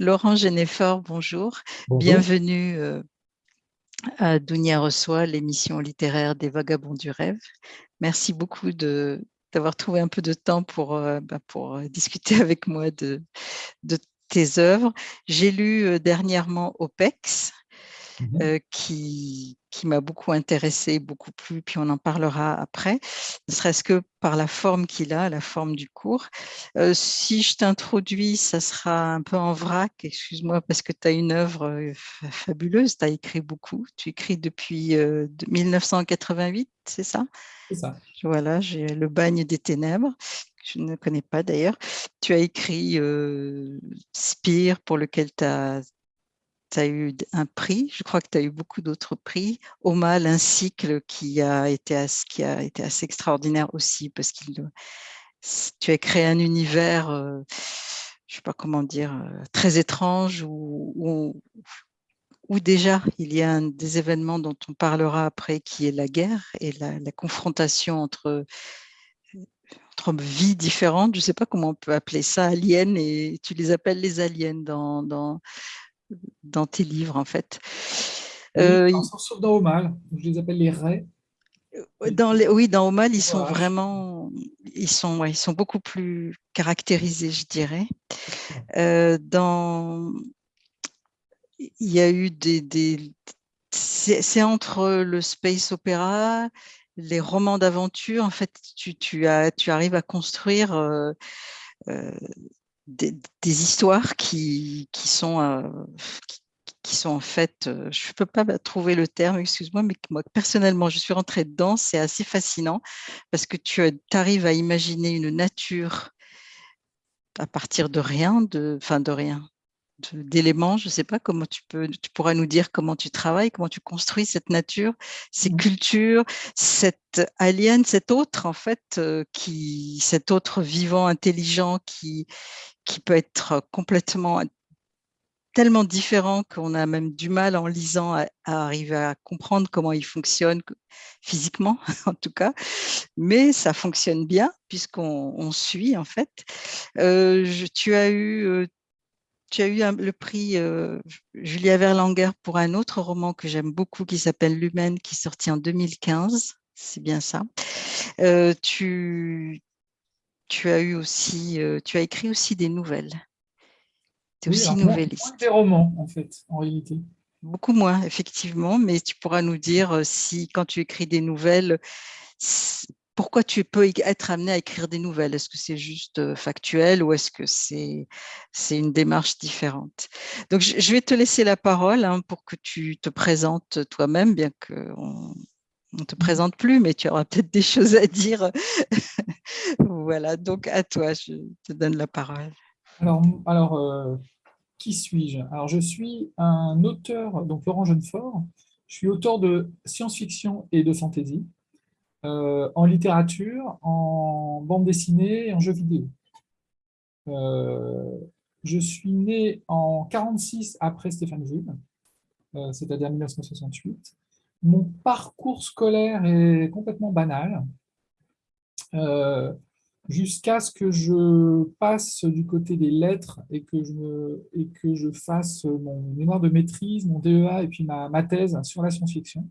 Laurent Genefort, bonjour. Bienvenue euh, à Dounia Reçoit, l'émission littéraire des Vagabonds du Rêve. Merci beaucoup d'avoir trouvé un peu de temps pour, euh, bah, pour euh, discuter avec moi de, de tes œuvres. J'ai lu dernièrement OPEX, Mmh euh, qui, qui m'a beaucoup intéressé, beaucoup plu, puis on en parlera après, ne serait-ce que par la forme qu'il a, la forme du cours. Euh, si je t'introduis, ça sera un peu en vrac, excuse-moi, parce que tu as une œuvre fabuleuse, tu as écrit beaucoup, tu écris depuis 1988, c'est ça? C'est ça. Voilà, j'ai Le bagne des ténèbres, je ne connais pas d'ailleurs. Tu as écrit Spire, pour lequel tu as tu as eu un prix, je crois que tu as eu beaucoup d'autres prix. Au mal, un cycle qui a été, qui a été assez extraordinaire aussi, parce que tu as créé un univers, euh, je ne sais pas comment dire, euh, très étrange, où, déjà il y a des événements dont on parlera après, qui est la guerre et la, confrontation entre vies différentes, je ne sais pas comment on peut appeler ça, aliens, et tu les appelles les aliens dans, dans tes livres, en fait. Euh, sauf dans Omal, je les appelle les raies. Euh, dans les, oui, dans Omal, ils sont vraiment, ils sont, ils sont beaucoup plus caractérisés, je dirais. Euh, dans, il y a eu des, des c'est entre le space opéra, les romans d'aventure. En fait, tu, tu, as, tu arrives à construire euh, des, histoires qui, qui sont, euh, qui, sont en fait, euh, je ne peux pas trouver le terme, excuse-moi, mais moi personnellement, je suis rentrée dedans, c'est assez fascinant parce que tu arrives à imaginer une nature à partir de rien, de, enfin de rien, d'éléments. Je ne sais pas comment tu peux, tu pourras nous dire comment tu travailles, comment tu construis cette nature, ces mmh. cultures, cette alien, cet autre en fait, euh, qui, cet autre vivant, intelligent, qui, qui peut être complètement tellement différent qu'on a même du mal en lisant à, arriver à comprendre comment il fonctionne physiquement en tout cas, mais ça fonctionne bien puisqu'on suit en fait. Euh, je, tu as eu euh, tu as eu le prix euh, Julia Verlanger pour un autre roman que j'aime beaucoup qui s'appelle L'Humaine, qui est sorti en 2015. C'est bien ça. Euh, tu, tu as eu aussi, euh, tu as écrit aussi des nouvelles. Tu es aussi nouvelliste. des romans, en fait, en réalité. Beaucoup moins, effectivement, mais tu pourras nous dire si, quand tu écris des nouvelles, pourquoi tu peux être amené à écrire des nouvelles? Est-ce que c'est juste factuel ou est-ce que c'est une démarche différente? Donc, je, vais te laisser la parole hein, pour que tu te présentes toi-même, bien qu'on ne te mmh. présente plus, mais tu auras peut-être des choses à dire. voilà, donc à toi, je te donne la parole. Alors, alors qui suis-je? Alors, je suis un auteur, donc Laurent Jeunefort, je suis auteur de science-fiction et de fantasy. Euh, en littérature, en bande dessinée et en jeux vidéo. Euh, je suis né en 46 après Stéphane Jules, euh, c'est-à-dire 1968. Mon parcours scolaire est complètement banal, jusqu'à ce que je passe du côté des lettres et que je, fasse mon mémoire de maîtrise, mon DEA et puis ma thèse sur la science-fiction.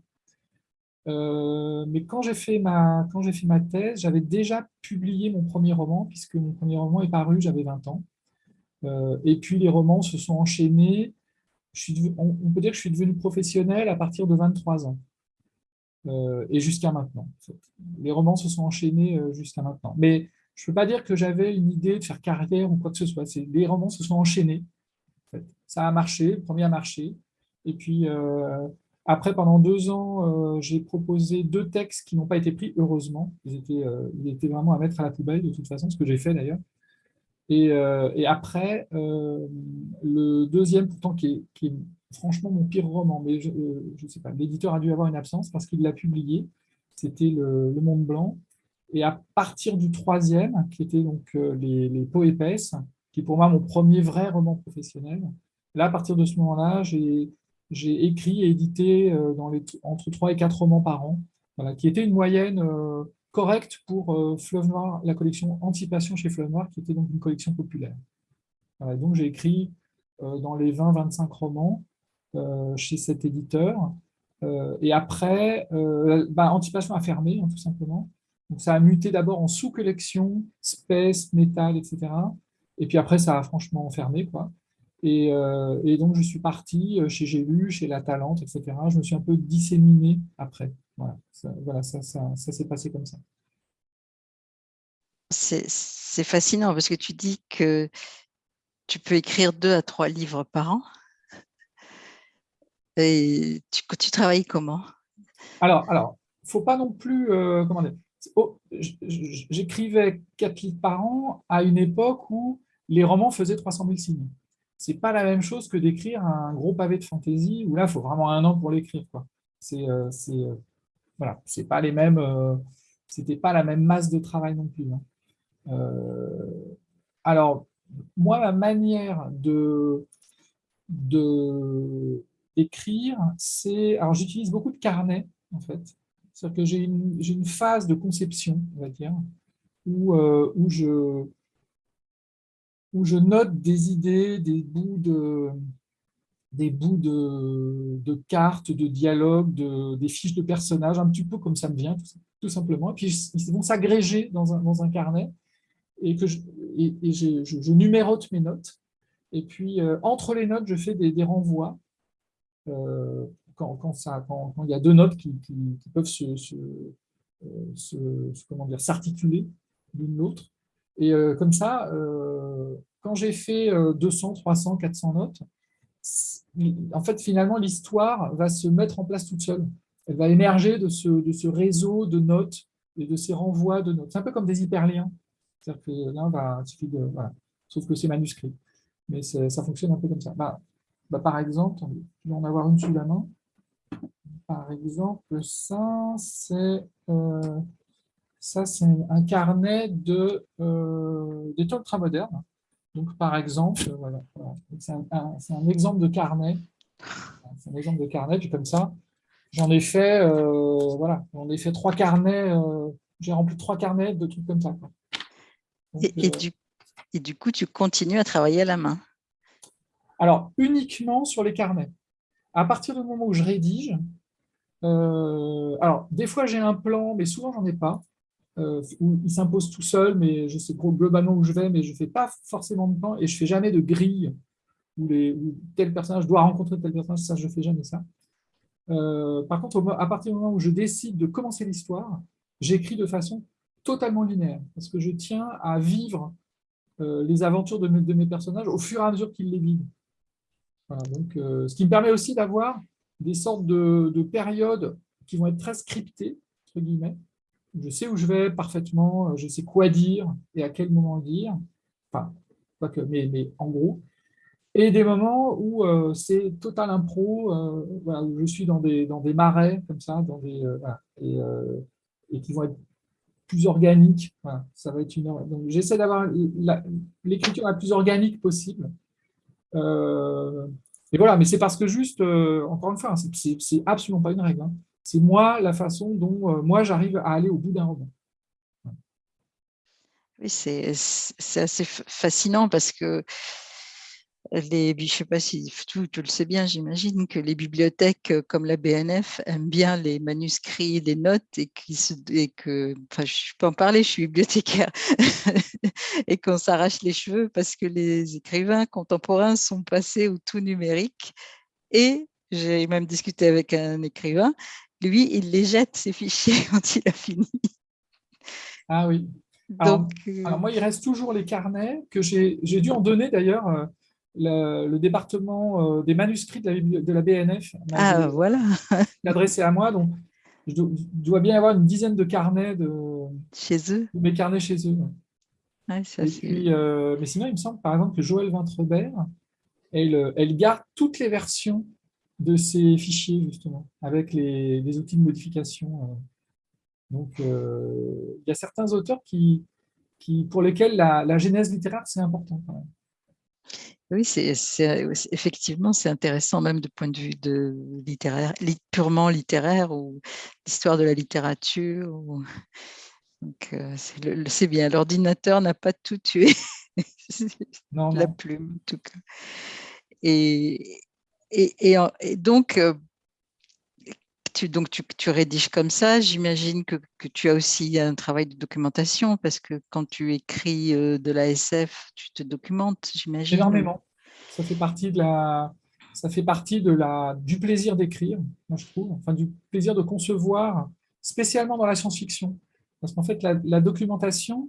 Euh, mais quand j'ai fait, ma, fait ma thèse, j'avais déjà publié mon premier roman, puisque mon premier roman est paru, j'avais 20 ans. Euh, et puis les romans se sont enchaînés. On, peut dire que je suis devenu professionnel à partir de 23 ans. Euh, et jusqu'à maintenant. Les romans se sont enchaînés jusqu'à maintenant. Mais je ne peux pas dire que j'avais une idée de faire carrière ou quoi que ce soit. Les romans se sont enchaînés. Ça a marché, le premier a marché. Et puis, après, pendant deux ans, euh, j'ai proposé deux textes qui n'ont pas été pris, heureusement. Ils étaient, euh, vraiment à mettre à la poubelle, de toute façon, ce que j'ai fait d'ailleurs. Et, euh, après, le deuxième, pourtant, qui est, franchement mon pire roman, mais je ne sais pas, l'éditeur a dû avoir une absence parce qu'il l'a publié, c'était le, Monde Blanc. Et à partir du troisième, qui était donc les, les Peaux épaisses, qui est pour moi mon premier vrai roman professionnel, là, à partir de ce moment-là, j'ai j'ai écrit et édité euh, entre 3 et 4 romans par an, qui était une moyenne euh, correcte pour euh, Fleuve Noir, la collection Anticipation chez Fleuve Noir, qui était donc une collection populaire. donc j'ai écrit dans les 20-25 romans chez cet éditeur. et après, bah, Anticipation a fermé, hein, tout simplement. Donc, ça a muté d'abord en sous-collection, space, métal, etc. Et puis après, ça a franchement fermé. Quoi. Et, et donc, je suis parti chez J'ai lu, chez La Talente, etc. Je me suis un peu disséminé après. Voilà, ça, voilà, ça, ça, ça s'est passé comme ça. C'est fascinant parce que tu dis que tu peux écrire deux à trois livres par an. Et tu, tu travailles comment? Alors, alors, faut pas non plus, euh, comment dire, oh, j'écrivais quatre livres par an à une époque où les romans faisaient 300 000 signes. C'est pas la même chose que d'écrire un gros pavé de fantaisie où là, il faut vraiment un an pour l'écrire. C'est, euh, euh, voilà, pas les mêmes, c'était pas la même masse de travail non plus. Hein. Euh, alors, moi, ma manière de d'écrire, c'est... Alors, j'utilise beaucoup de carnets, en fait. C'est-à-dire que j'ai une, une, phase de conception, on va dire, où, euh, où, je, où je note des idées, des bouts de, des bouts de, cartes, de dialogues, de, des fiches de personnages, un petit peu comme ça me vient, tout, simplement. Et puis, ils vont s'agréger dans un, dans un carnet et que je, et, je, je, numérote mes notes. Et puis, euh, entre les notes, je fais des, renvois. Euh, quand, quand, ça, quand, il y a deux notes qui, qui, peuvent se, se, euh, s'articuler l'une l'autre. Et comme ça, quand j'ai fait 200, 300, 400 notes, en fait, finalement, l'histoire va se mettre en place toute seule. Elle va émerger de ce, réseau de notes et de ces renvois de notes. C'est un peu comme des hyperliens. C'est-à-dire que il suffit de... Voilà. Sauf que c'est manuscrit. Mais ça fonctionne un peu comme ça. Bah, bah, par exemple, je vais en avoir une sous la main. Par exemple, ça, c'est euh, ça, c'est un carnet de, euh, des temps modernes. Donc, par exemple, voilà, c'est un, un, exemple de carnet. C'est un exemple de carnet, puis comme ça, j'en ai fait, euh, voilà, j'en ai fait trois carnets, euh, j'ai rempli trois carnets de trucs comme ça. Quoi. Euh, et, du, coup, tu continues à travailler à la main? Alors, uniquement sur les carnets. À partir du moment où je rédige, euh, alors, des fois, j'ai un plan, mais souvent, j'en ai pas. Euh, il s'impose tout seul, mais je sais globalement où je vais, mais je ne fais pas forcément de plan et je ne fais jamais de grille où, les, tel personnage doit rencontrer tel personnage, ça, je ne fais jamais ça. par contre, à partir du moment où je décide de commencer l'histoire, j'écris de façon totalement linéaire, parce que je tiens à vivre euh, les aventures de mes, personnages au fur et à mesure qu'ils les vivent. donc, euh, ce qui me permet aussi d'avoir des sortes de, périodes qui vont être très scriptées, entre guillemets. Je sais où je vais parfaitement, je sais quoi dire et à quel moment dire, enfin, pas que, mais, mais en gros. Et des moments où euh, c'est total impro, où je suis dans des, dans des marais, comme ça, dans des, et, et qui vont être plus organique. ça va être une... Donc, j'essaie d'avoir l'écriture la plus organique possible. Euh, et voilà, mais c'est parce que juste, euh, encore une fois, c'est absolument pas une règle. Hein. C'est moi, la façon dont euh, moi, j'arrive à aller au bout d'un roman. Oui, c'est assez fascinant parce que les, je sais pas si tu, le sais bien, j'imagine que les bibliothèques euh, comme la BNF aiment bien les manuscrits, les notes et, et que, enfin, je peux en parler, je suis bibliothécaire, et qu'on s'arrache les cheveux parce que les écrivains contemporains sont passés au tout numérique. Et j'ai même discuté avec un écrivain, lui, il les jette, ses fichiers, quand il a fini. Ah oui. Alors, euh, alors moi, il reste toujours les carnets que j'ai dû en donner d'ailleurs euh, le, département euh, des manuscrits de la, BNF ah, voilà. adressé à moi. Donc, je dois, bien avoir une dizaine de carnets de, chez eux. mes carnets chez eux. Euh, mais sinon, il me semble par exemple que Joël Vintrebert, elle, elle garde toutes les versions de ces fichiers, justement, avec les, outils de modification. Euh. Donc, il y a certains auteurs qui, qui, pour lesquels la, la genèse littéraire, c'est important. Quand même. Oui, c'est effectivement, c'est intéressant même du point de vue de littéraire, purement littéraire ou l'histoire de la littérature. Donc, euh, c'est bien, l'ordinateur n'a pas tout tué, non, la plume en tout cas. Et, et, donc, euh, tu, rédiges comme ça. J'imagine que, tu as aussi un travail de documentation parce que quand tu écris euh, de la SF, tu te documentes, j'imagine. Énormément. Ça fait partie de la, ça fait partie de la, du plaisir d'écrire, je trouve, enfin du plaisir de concevoir, spécialement dans la science-fiction. Parce qu'en fait, la, documentation,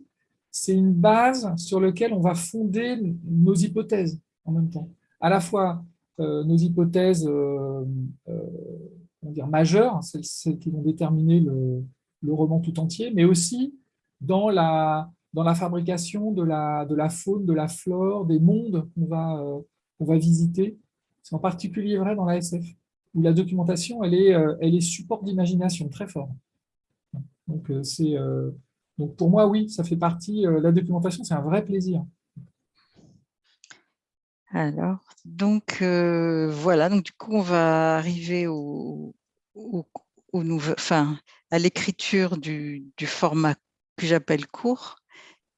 c'est une base sur laquelle on va fonder nos hypothèses en même temps. À la fois nos hypothèses euh, euh, dire majeures, celles, qui vont déterminer le, roman tout entier, mais aussi dans la, dans la fabrication de la, de la faune, de la flore, des mondes qu'on va, qu'on va visiter. C'est en particulier vrai dans la SF, où la documentation, elle est, elle est support d'imagination très fort. Donc, euh, euh, donc pour moi, oui, ça fait partie, euh, la documentation, c'est un vrai plaisir. Alors, donc voilà, donc du coup, on va arriver à l'écriture du, format que j'appelle court,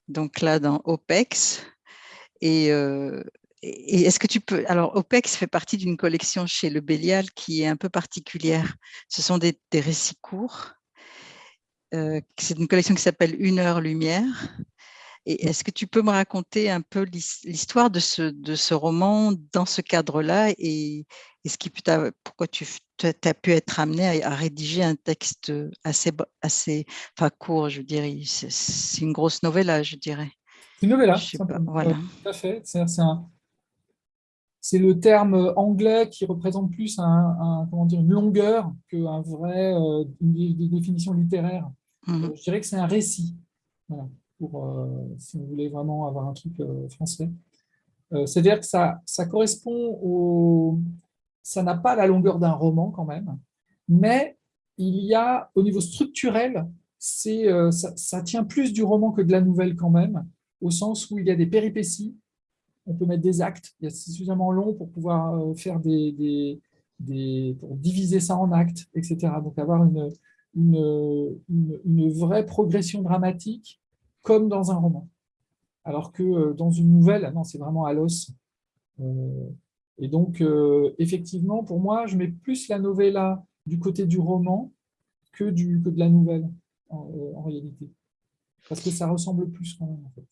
donc là dans OPEX. Et, et est-ce que tu peux... Alors, OPEX fait partie d'une collection chez Le Bélial qui est un peu particulière. Ce sont des, des récits courts euh, c'est une collection qui s'appelle Une heure lumière. Et est-ce que tu peux me raconter un peu l'histoire de ce, de ce roman dans ce cadre-là et, ce qui pourquoi tu as pu être amené à, rédiger un texte assez, assez enfin, court, je dirais? C'est une grosse novella, je dirais. Une novella, voilà. Euh, tout à fait. C'est le terme anglais qui représente plus un, comment dire, une longueur qu'une vraie euh, une définition littéraire. Mmh. Euh, je dirais que c'est un récit, euh, si vous voulez vraiment avoir un truc euh, français. C'est-à-dire que ça, ça correspond au... Ça n'a pas la longueur d'un roman quand même, mais il y a, au niveau structurel, ça, ça, tient plus du roman que de la nouvelle quand même, au sens où il y a des péripéties, on peut mettre des actes, il y a suffisamment long pour pouvoir faire des, des, des, pour diviser ça en actes, etc. Donc avoir une, une, une, vraie progression dramatique comme dans un roman. Alors que euh, dans une nouvelle, non, c'est vraiment à l'os. Euh, et donc, euh, effectivement, pour moi, je mets plus la novella du côté du roman que, du, que de la nouvelle, en, réalité. Parce que ça ressemble plus quand même, en fait.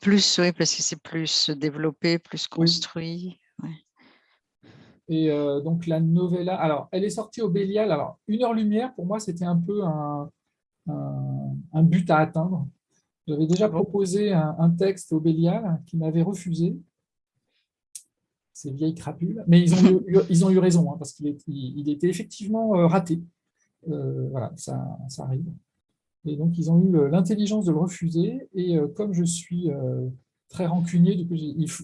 Plus, oui, parce que c'est plus développé, plus construit. Et euh, donc la novella, alors elle est sortie au Bélial. Alors Une heure lumière, pour moi, c'était un peu un, un, but à atteindre. J'avais déjà proposé un, texte au Bélial qui m'avait refusé. Ces vieilles crapules. Mais ils ont eu, ils ont eu raison, hein, parce qu'il il était effectivement euh, raté. Euh, voilà, ça, ça, arrive. Et donc, ils ont eu l'intelligence de le refuser. Et comme je suis très rancunier,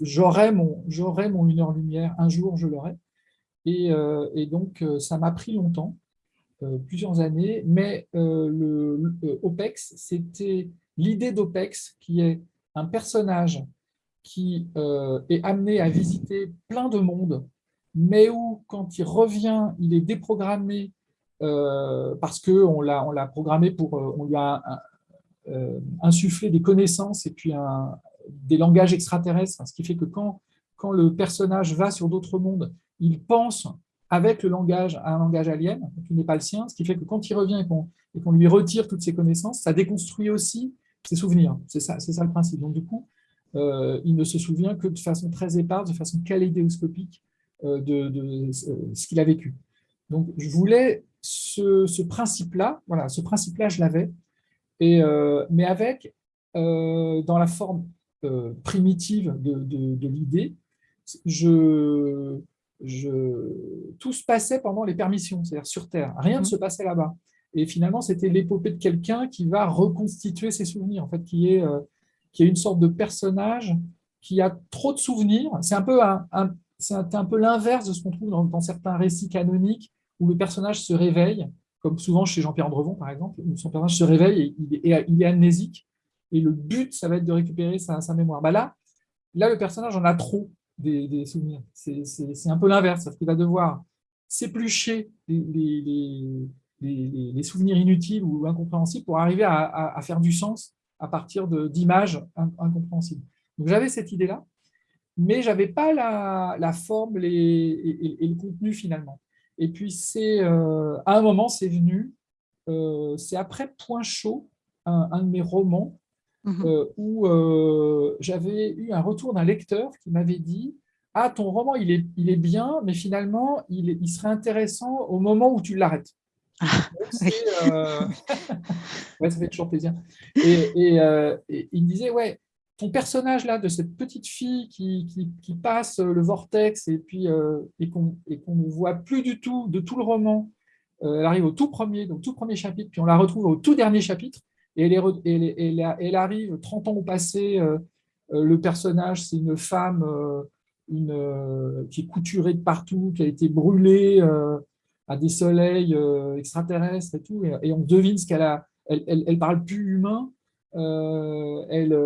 j'aurai mon, mon une heure lumière, un jour je l'aurai. Euh, et, donc, euh, ça m'a pris longtemps, euh, plusieurs années, mais le, OPEX, c'était l'idée d'OPEX qui est un personnage qui est amené à visiter plein de mondes, mais où, quand il revient, il est déprogrammé parce qu'on l'a programmé pour, on lui a insufflé des connaissances et puis des langages extraterrestres, ce qui fait que quand, quand le personnage va sur d'autres mondes, il pense avec le langage à un langage alien, qui n'est pas le sien, ce qui fait que quand il revient et qu'on lui retire toutes ses connaissances, ça déconstruit aussi ses souvenirs. C'est ça, ça le principe. Donc du coup, euh, il ne se souvient que de façon très éparse, de façon kaléidoscopique euh, de, euh, ce qu'il a vécu. Donc je voulais ce, principe-là, voilà, ce principe-là, je l'avais, mais avec, dans la forme primitive de, de l'idée, je, je, tout se passait pendant les permissions, c'est-à-dire sur Terre. Rien ne mhm. se passait là-bas. Et finalement, c'était l'épopée de quelqu'un qui va reconstituer ses souvenirs, en fait, qui est, euh, qui est une sorte de personnage qui a trop de souvenirs. C'est un peu, un, un peu l'inverse de ce qu'on trouve dans, certains récits canoniques où le personnage se réveille, comme souvent chez Jean-Pierre Andrevon, par exemple, où son personnage se réveille et il est, amnésique. Et le but, ça va être de récupérer sa, mémoire. Bah là, là, le personnage en a trop des, souvenirs. C'est un peu l'inverse, parce qu'il va devoir s'éplucher les, souvenirs inutiles ou incompréhensibles pour arriver à, faire du sens à partir d'images incompréhensibles. Donc j'avais cette idée-là. mais je n'avais pas la, forme et, le contenu finalement. Et puis, c'est à un moment, c'est venu, c'est après Point chaud, un, de mes romans, mmh où j'avais eu un retour d'un lecteur qui m'avait dit ah, ton roman, il est, il est bien, mais finalement, il, il serait intéressant au moment où tu l'arrêtes. Euh, ça fait toujours plaisir. Euh, et, il me disait, ouais, ton personnage là, de cette petite fille qui, qui, passe le vortex et puis euh, et qu'on ne voit plus du tout de tout le roman, elle arrive au tout premier, donc tout premier chapitre, puis on la retrouve au tout dernier chapitre, et elle, est, elle, elle arrive 30 ans au passé, le personnage, c'est une femme une, euh, qui est couturée de partout, qui a été brûlée euh, à des soleils euh, extraterrestres et tout, et, on devine ce qu'elle a. Elle, elle, parle plus humain, elle,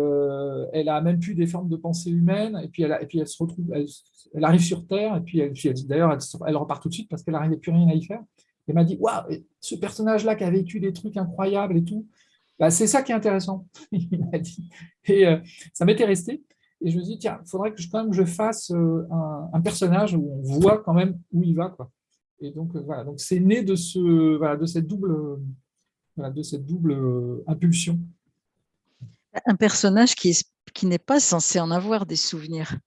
elle a même plus des formes de pensée humaine, et puis elle, et puis elle se retrouve, elle, arrive sur Terre, et puis, d'ailleurs, elle, repart tout de suite parce qu'elle n'arrivait plus rien à y faire. Elle m'a dit, waouh, ce personnage-là qui a vécu des trucs incroyables et tout, bah, c'est ça qui est intéressant, dit. Et ça m'était resté. Et je me dis, tiens, il faudrait que je, quand même je fasse euh, un, personnage où on voit quand même où il va. Quoi. Et donc, euh, voilà, donc c'est né de, ce, voilà, de cette double, voilà, de cette double euh, impulsion. Un personnage qui, qui n'est pas censé en avoir des souvenirs.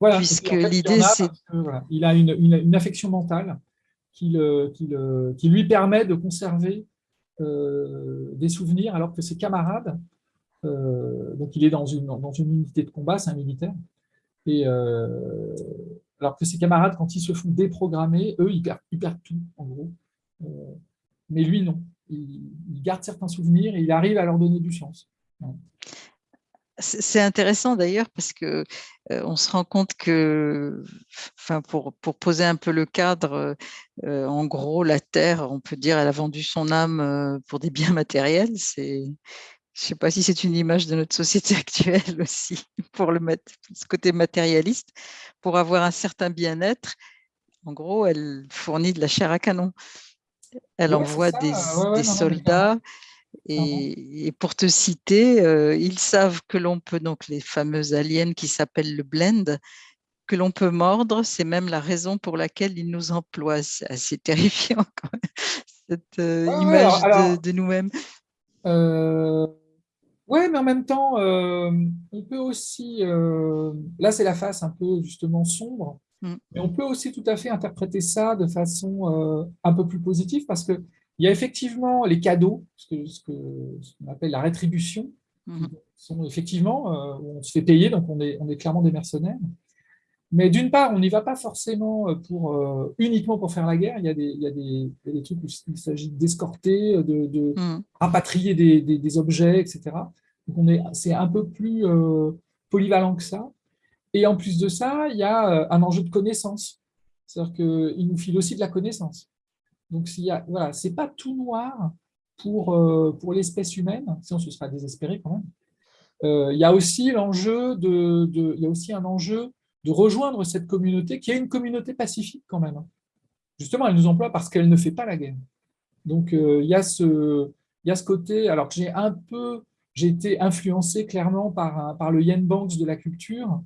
Voilà, puisque l'idée, c'est... il a une, une, affection mentale qui, le, qui, le, qui, lui permet de conserver des souvenirs, alors que ses camarades euh, donc il est dans une, dans une unité de combat, c'est un militaire. Et euh, alors que ses camarades, quand ils se font déprogrammer, eux, ils perdent, tout, en gros. Euh, mais lui, non. Il, garde certains souvenirs et il arrive à leur donner du sens. C'est intéressant d'ailleurs parce que on se rend compte que, enfin pour, poser un peu le cadre, en gros la Terre, on peut dire, elle a vendu son âme pour des biens matériels. C'est je ne sais pas si c'est une image de notre société actuelle aussi, pour le ce côté matérialiste, pour avoir un certain bien-être. En gros, elle fournit de la chair à canon. Elle envoie des, soldats. Et, pour te citer, euh, ils savent que l'on peut, donc les fameuses aliens qui s'appellent le blend, que l'on peut mordre, c'est même la raison pour laquelle ils nous emploient. C'est assez terrifiant, cette euh, image de, de nous-mêmes. Euh, oui, mais en même temps, euh, on peut aussi, euh, là c'est la face un peu justement sombre, mm. mais on peut aussi tout à fait interpréter ça de façon euh, un peu plus positive parce qu'il y a effectivement les cadeaux, ce qu'on appelle la rétribution, mm. sont effectivement, on se fait payer, donc on est, on est clairement des mercenaires. Mais d'une part, on n'y va pas forcément pour, uniquement pour faire la guerre. Il y a des, il y a des, des trucs où il s'agit d'escorter, de, de mm. rapatrier des, des, objets, etc. Donc c'est un peu plus euh, polyvalent que ça. Et en plus de ça, il y a euh, un enjeu de connaissance. C'est-à-dire qu'il nous file aussi de la connaissance. Donc, ce n'est voilà, pas tout noir pour, euh, pour l'espèce humaine, sinon ce sera désespéré quand même. il y a aussi l'enjeu de, de, il y a aussi un enjeu de rejoindre cette communauté qui est une communauté pacifique quand même. Justement, elle nous emploie parce qu'elle ne fait pas la guerre. Donc, il, y a ce, y a ce côté, alors que j'ai un peu, j'ai été influencé clairement par, par le Yen Banks de la culture,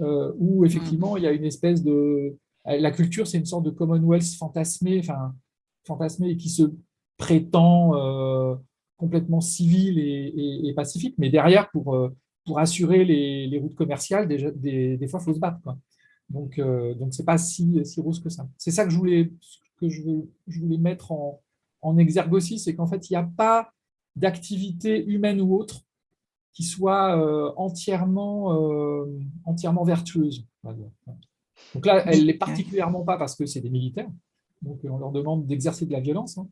euh, où effectivement, il y a une espèce de... La culture, c'est une sorte de Commonwealth fantasmé, enfin, fantasmé qui se prétend euh, complètement civil et, pacifique, mais derrière, pour, euh, pour assurer les, routes commerciales, des, des, fois, il faut se battre. Quoi. Donc, euh, donc ce n'est pas si, si rose que ça. C'est ça que je voulais, que je, je voulais mettre en, en exergue aussi, c'est qu'en fait, il n'y a pas d'activité humaine ou autre qui soit euh, entièrement, euh, entièrement vertueuse. Donc là, elle ne l'est particulièrement pas parce que c'est des militaires, donc on leur demande d'exercer de la violence, hein.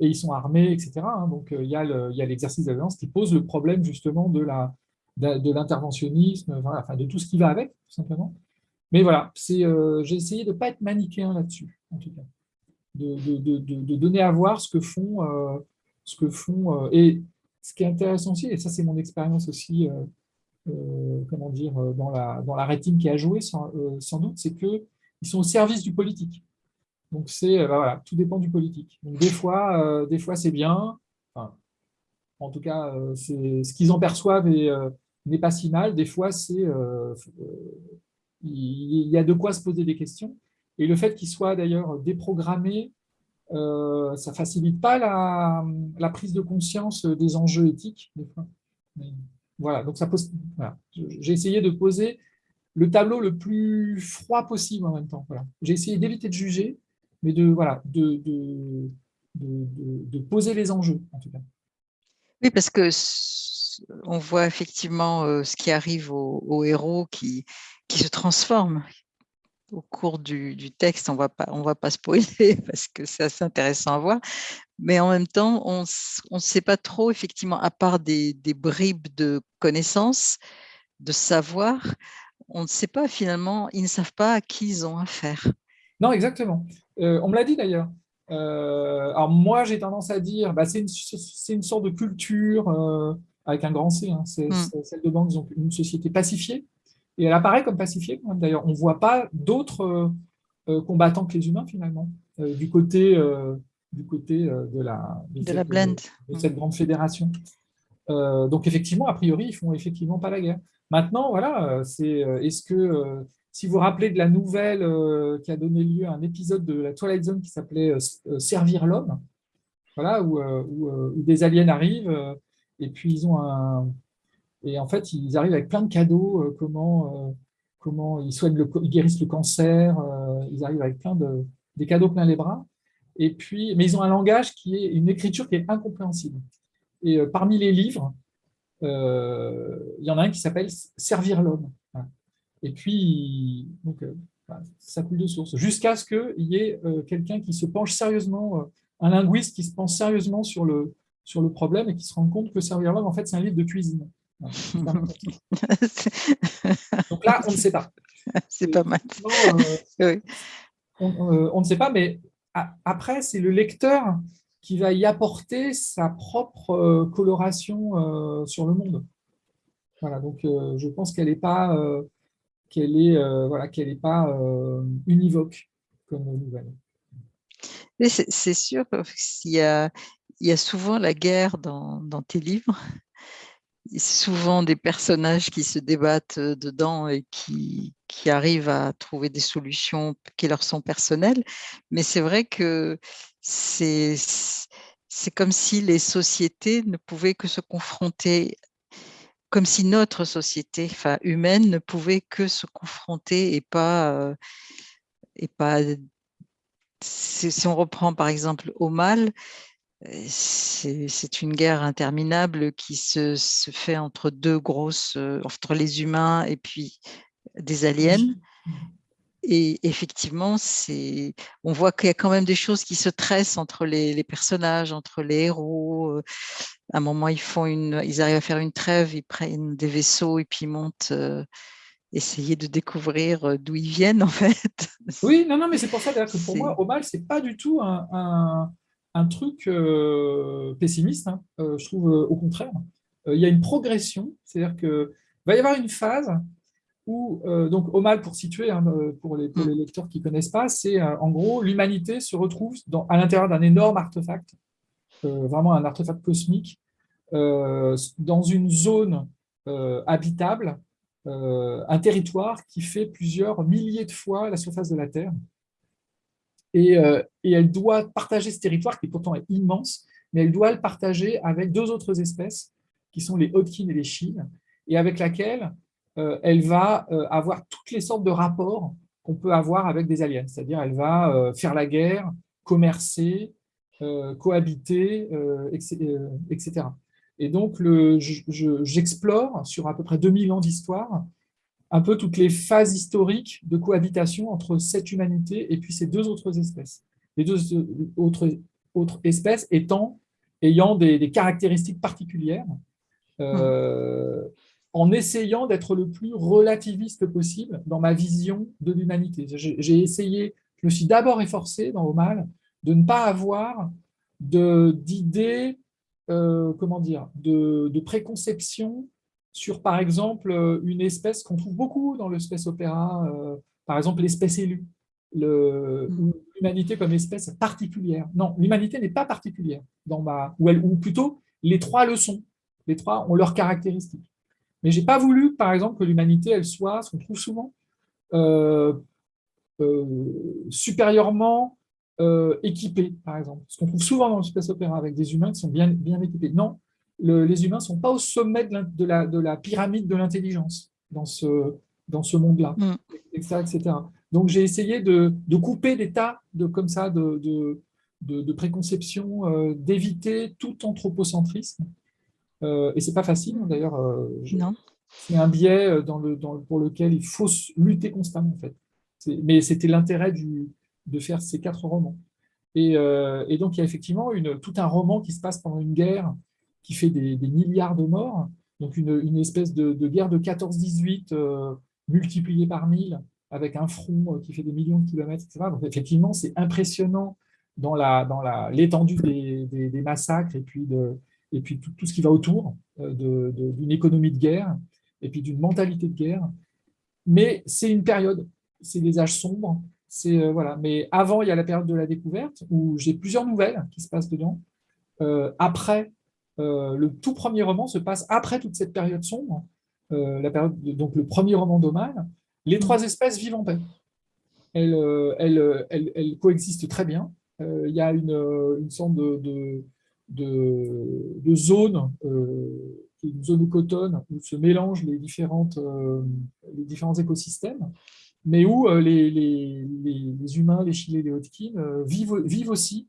et ils sont armés, etc. Hein. donc il y a l'exercice de la violence qui pose le problème justement de la, de, l'interventionnisme, enfin, de tout ce qui va avec, tout simplement. Mais voilà, euh, j'ai essayé de ne pas être manichéen là-dessus, en tout cas. De, de, de, donner à voir ce que font... Euh, ce que font euh, et ce qui est intéressant aussi, et ça c'est mon expérience aussi, comment dire, dans la, dans la rétine qui a joué sans, doute, c'est qu'ils sont au service du politique. Donc c'est, bah voilà, tout dépend du politique. Donc des fois, des fois c'est bien, en tout cas, c'est ce qu'ils en perçoivent et n'est pas si mal. Des fois, c'est il y a de quoi se poser des questions. Et le fait qu'il soit d'ailleurs déprogrammé, ça ne facilite pas la, prise de conscience des enjeux éthiques. voilà, donc ça pose. J'ai essayé de poser le tableau le plus froid possible en même temps. Voilà. J'ai essayé d'éviter de juger, mais de, voilà, de, de, de, poser les enjeux, en tout cas. Oui, parce que on voit effectivement euh, ce qui arrive aux, héros qui, qui se transforment au cours du, du texte. On on va pas spoiler parce que c'est assez intéressant à voir. Mais en même temps, on ne sait pas trop, effectivement, à part des, des bribes de connaissances, de savoir, on ne sait pas finalement, ils ne savent pas à qui ils ont affaire. Non, exactement. Euh, on me l'a dit d'ailleurs. Euh, alors moi, j'ai tendance à dire, bah, c'est une, une, sorte de culture avec un grand C. Hein, hmm. celle de banque, donc une société pacifiée. Et elle apparaît comme pacifiée D'ailleurs, on ne voit pas d'autres combattants que les humains finalement du côté, du côté de la de, la blend. de cette grande fédération. donc effectivement, a priori, ils font effectivement pas la guerre. Maintenant, voilà, euh, c'est euh, est-ce que, euh, si vous vous rappelez de la nouvelle qui a donné lieu à un épisode de la Twilight Zone qui s'appelait Servir l'homme, voilà, où, des aliens arrivent et puis ils ont un... Et en fait, ils arrivent avec plein de cadeaux, comment, comment ils soignent, le, ils guérissent le cancer, ils arrivent avec plein de des cadeaux plein les bras. Et puis, mais ils ont un langage qui est une écriture qui est incompréhensible. Et parmi les livres, euh, il y en a un qui s'appelle Servir l'homme. Et puis, donc, euh, ça coule de source, jusqu'à ce qu'il y ait euh, quelqu'un qui se penche sérieusement, un linguiste qui se penche sérieusement sur le, sur le problème et qui se rend compte que Servir l'homme, en fait, c'est un livre de cuisine. Donc là, on ne sait pas. C'est pas mal. on, ne sait pas, mais après, c'est le lecteur qui va y apporter sa propre euh, coloration euh, sur le monde. Voilà, donc euh, je pense qu'elle n'est pas, qu'elle est, voilà, qu'elle est pas univoque comme nouvelle. C'est sûr qu'il y a, il y a souvent la guerre dans, tes livres. souvent des personnages qui se débattent dedans et qui, arrivent à trouver des solutions qui leur sont personnelles. Mais c'est vrai que c'est comme si les sociétés ne pouvaient que se confronter, comme si notre société enfin, humaine ne pouvait que se confronter et pas... Euh, et pas si on reprend par exemple au mal, euh, c'est une guerre interminable qui se, se, fait entre deux grosses, euh, entre les humains et puis des aliens. Et effectivement, on voit qu'il y a quand même des choses qui se tressent entre les, personnages, entre les héros. Euh, à un moment, ils, font une, ils arrivent à faire une trêve, ils prennent des vaisseaux et puis ils montent euh, essayer de découvrir euh, d'où ils viennent, en fait. Oui, non, non, mais c'est pour ça que pour moi, Omal, ce n'est pas du tout un, truc pessimiste. Hein. je trouve au contraire. Il y a une progression, c'est-à-dire qu'il va y avoir une phase où, euh, donc Omal, pour situer, hein, euh, pour, les, mm. lecteurs qui ne connaissent pas, c'est euh, en gros l'humanité se retrouve à l'intérieur d'un énorme artefact, vraiment un artefact cosmique, dans une zone habitable, un territoire qui fait plusieurs milliers de fois la surface de la Terre. Et, et, elle doit partager ce territoire, qui pourtant est immense, mais elle doit le partager avec deux autres espèces, qui sont les Hodkin et les Chines, et avec laquelle euh, elle va euh, avoir toutes les sortes de rapports qu'on peut avoir avec des aliens. C'est-à-dire, elle va euh, faire la guerre, commercer, cohabiter, etc. Et donc, j'explore sur à peu près 2000 ans d'histoire un peu toutes les phases historiques de cohabitation entre cette humanité et puis ces deux autres espèces. Les deux autres, autres espèces étant, ayant des, caractéristiques particulières, euh, en essayant d'être le plus relativiste possible dans ma vision de l'humanité. J'ai essayé, je me suis d'abord efforcé dans Omal de ne pas avoir d'idées, euh, comment dire, de, de préconception sur, par exemple, une espèce qu'on trouve beaucoup dans le space opéra, euh, par exemple l'espèce élue, mm. l'humanité comme espèce particulière. Non, l'humanité n'est pas particulière, dans ma, ou, ou plutôt les trois le sont. Les trois ont leurs caractéristiques. Mais je n'ai pas voulu, par exemple, que l'humanité, elle soit, ce qu'on trouve souvent, euh, euh, supérieurement euh, équipée, par exemple. Ce qu'on trouve souvent dans le space opéra avec des humains qui sont bien, bien équipés. Non, les humains ne sont pas au sommet de la, de la, pyramide de l'intelligence dans ce, dans ce monde-là, mm. etc., Donc, j'ai essayé de, de, couper des tas de, comme ça, de, préconceptions, d'éviter tout anthropocentrisme. Euh, et ce n'est pas facile, hein, d'ailleurs. c'est un biais dans le, dans, pour lequel il faut lutter constamment, en fait. Mais c'était l'intérêt de faire ces quatre romans. Euh, et, donc, il y a effectivement une, tout un roman qui se passe pendant une guerre qui fait des, milliards de morts, donc une, espèce de, guerre de 14-18 euh, multipliée par 1000, avec un front euh, qui fait des millions de kilomètres, etc. Donc, effectivement, c'est impressionnant dans l'étendue dans des, des, massacres et puis, de, et puis tout, ce qui va autour d'une économie de guerre et puis d'une mentalité de guerre. Mais c'est une période c'est des âges sombres. Euh, voilà. Mais avant, il y a la période de la découverte où j'ai plusieurs nouvelles qui se passent dedans. Euh, après, euh, le tout premier roman se passe après toute cette période sombre. période donc le premier roman d'Omal. Les trois espèces vivent en paix. Elles, elles, coexistent très bien. il y a une, sorte de, de, une zone cotonne où se mélangent les, différents écosystèmes mais où euh, les, humains, les chilés, les Hodgkin euh, vivent, vivent aussi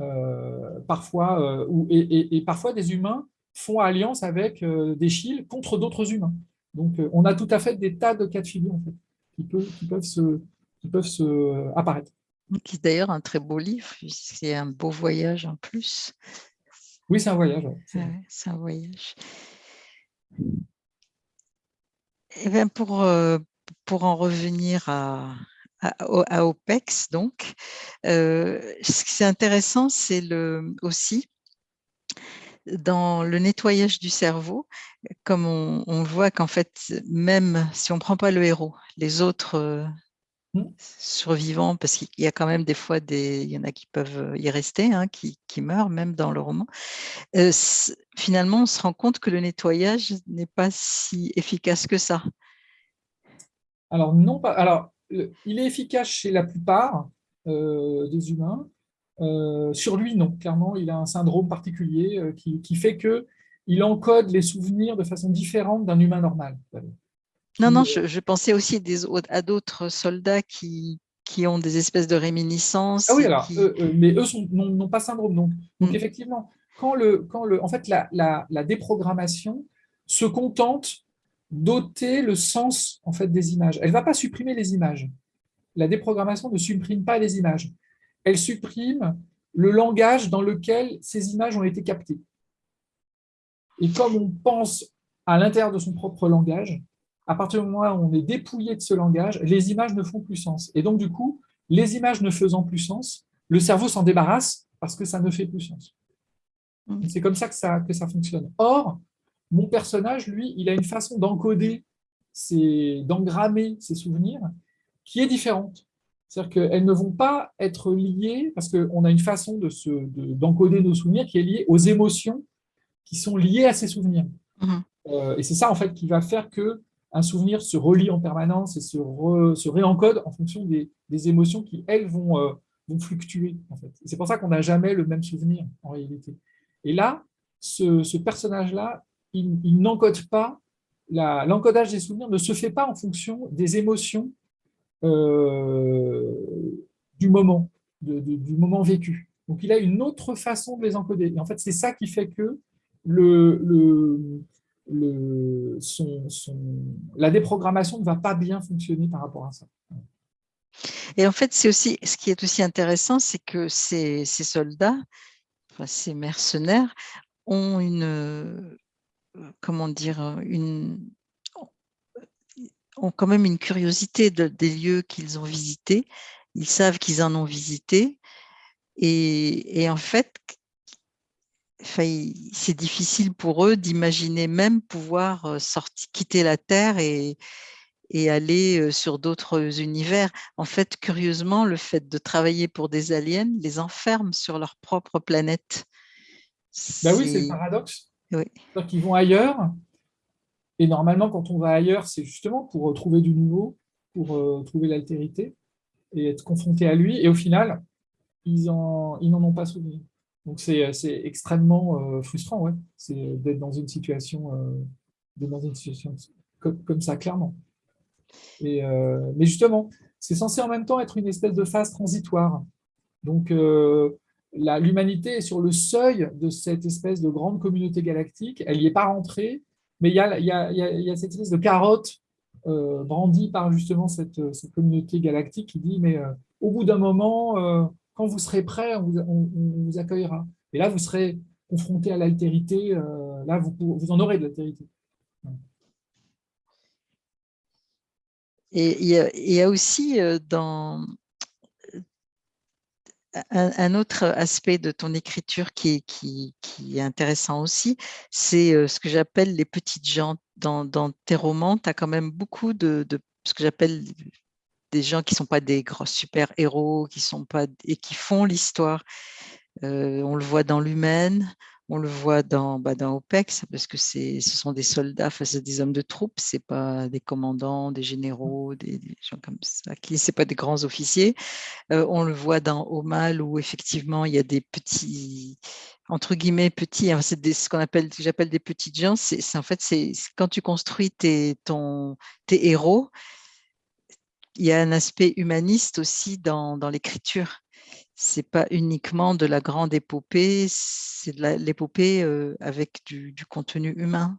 euh, parfois, et, parfois des humains font alliance avec des chiles contre d'autres humains. Donc on a tout à fait des tas de cas de figure en fait, qui, peuvent, qui peuvent, se, qui peuvent se apparaître. Qui est d'ailleurs un très beau livre, c'est un beau voyage en plus. Oui, c'est un voyage. c'est un voyage. Et eh bien pour, pour en revenir à, à, OPEX, donc, euh, ce qui est intéressant, c'est le, aussi dans le nettoyage du cerveau, comme on, voit qu'en fait, même si on ne prend pas le héros, les autres euh, mmh. survivants, parce qu'il y a quand même des fois, des, il y en a qui peuvent y rester, hein, qui, qui, meurent même dans le roman, euh, finalement, on se rend compte que le nettoyage n'est pas si efficace que ça. Alors, non, pas, alors, il est efficace chez la plupart euh, des humains. Euh, sur lui, non. Clairement, il a un syndrome particulier euh, qui, fait qu'il encode les souvenirs de façon différente d'un humain normal. Non, non, je, pensais aussi des, à d'autres soldats qui, qui ont des espèces de réminiscences. Ah oui, alors, mais eux n'ont pas syndrome. Donc, donc mm. effectivement, quand le, quand le, en fait, la, la déprogrammation se contente doter le sens en fait, des images. Elle ne va pas supprimer les images. La déprogrammation ne supprime pas les images. Elle supprime le langage dans lequel ces images ont été captées. Et comme on pense à l'intérieur de son propre langage, à partir du moment où on est dépouillé de ce langage, les images ne font plus sens. Et donc, du coup, les images ne faisant plus sens, le cerveau s'en débarrasse parce que ça ne fait plus sens. Mmh. C'est comme ça que, ça que ça fonctionne. Or, mon personnage, lui, il a une façon d'encoder, d'engrammer ses souvenirs qui est différente. C'est-à-dire qu'elles ne vont pas être liées, parce qu'on a une façon d'encoder de nos souvenirs qui est liée aux émotions qui sont liées à ces souvenirs. Mhm. Euh, et c'est ça, en fait, qui va faire que un souvenir se relie en permanence et se, se réencode en fonction des, émotions qui, elles, vont, euh, vont fluctuer. En fait. C'est pour ça qu'on n'a jamais le même souvenir, en réalité. Et là, ce, ce personnage-là, il, n'encode pas, l'encodage des souvenirs ne se fait pas en fonction des émotions euh, du moment, du moment vécu. Donc, il a une autre façon de les encoder. Et en fait, c'est ça qui fait que le, le, son, la déprogrammation ne va pas bien fonctionner par rapport à ça. Et en fait, c'est aussi ce qui est aussi intéressant, c'est que ces, ces soldats, ces mercenaires, ont une, comment dire, une, ont quand même une curiosité des lieux qu'ils ont visités. Ils savent qu'ils en ont visité. Et, en fait, c'est difficile pour eux d'imaginer même pouvoir sortir, quitter la Terre et, et aller sur d'autres univers. En fait, curieusement, le fait de travailler pour des aliens les enferme sur leur propre planète. Ben oui, c'est le paradoxe. Oui. qu'ils vont ailleurs Et normalement, quand on va ailleurs, c'est justement pour trouver du nouveau, pour trouver l'altérité et être confronté à lui. Et au final, ils n'en ils ont pas souvenir. Donc c'est extrêmement frustrant, ouais, d'être dans une situation, dans une situation comme, ça, clairement. Mais justement, c'est censé en même temps être une espèce de phase transitoire. Donc, l'humanité est sur le seuil de cette espèce de grande communauté galactique. Elle n'y est pas rentrée, mais il y a, cette espèce de carotte euh, brandie par justement cette, communauté galactique qui dit mais euh, au bout d'un moment, euh, quand vous serez prêt, on vous, accueillera. Et là, vous serez confronté à l'altérité. là, vous en aurez de l'altérité. Et il y, a aussi dans, un, autre aspect de ton écriture qui est, intéressant aussi, c'est euh, ce que j'appelle les petites gens. Dans, tes romans, tu as quand même beaucoup de, ce que j'appelle des gens qui ne sont pas des gros super-héros, qui sont pas et qui font l'histoire. Euh, on le voit dans l'humaine, on le voit dans, bah, dans OPEX, parce que ce sont des soldats face à des hommes de troupes, ce pas des commandants, des généraux, des, gens comme ça, ce pas des grands officiers. Euh, on le voit dans Omal, où effectivement, il y a des petits, entre guillemets, petits, hein, c'est ce qu'on appelle, j'appelle des petites gens. C'est en fait, c'est quand tu construis tes, ton, tes héros, il y a un aspect humaniste aussi dans, dans l'écriture c'est pas uniquement de la grande épopée, c'est de l'épopée euh, avec du, contenu humain?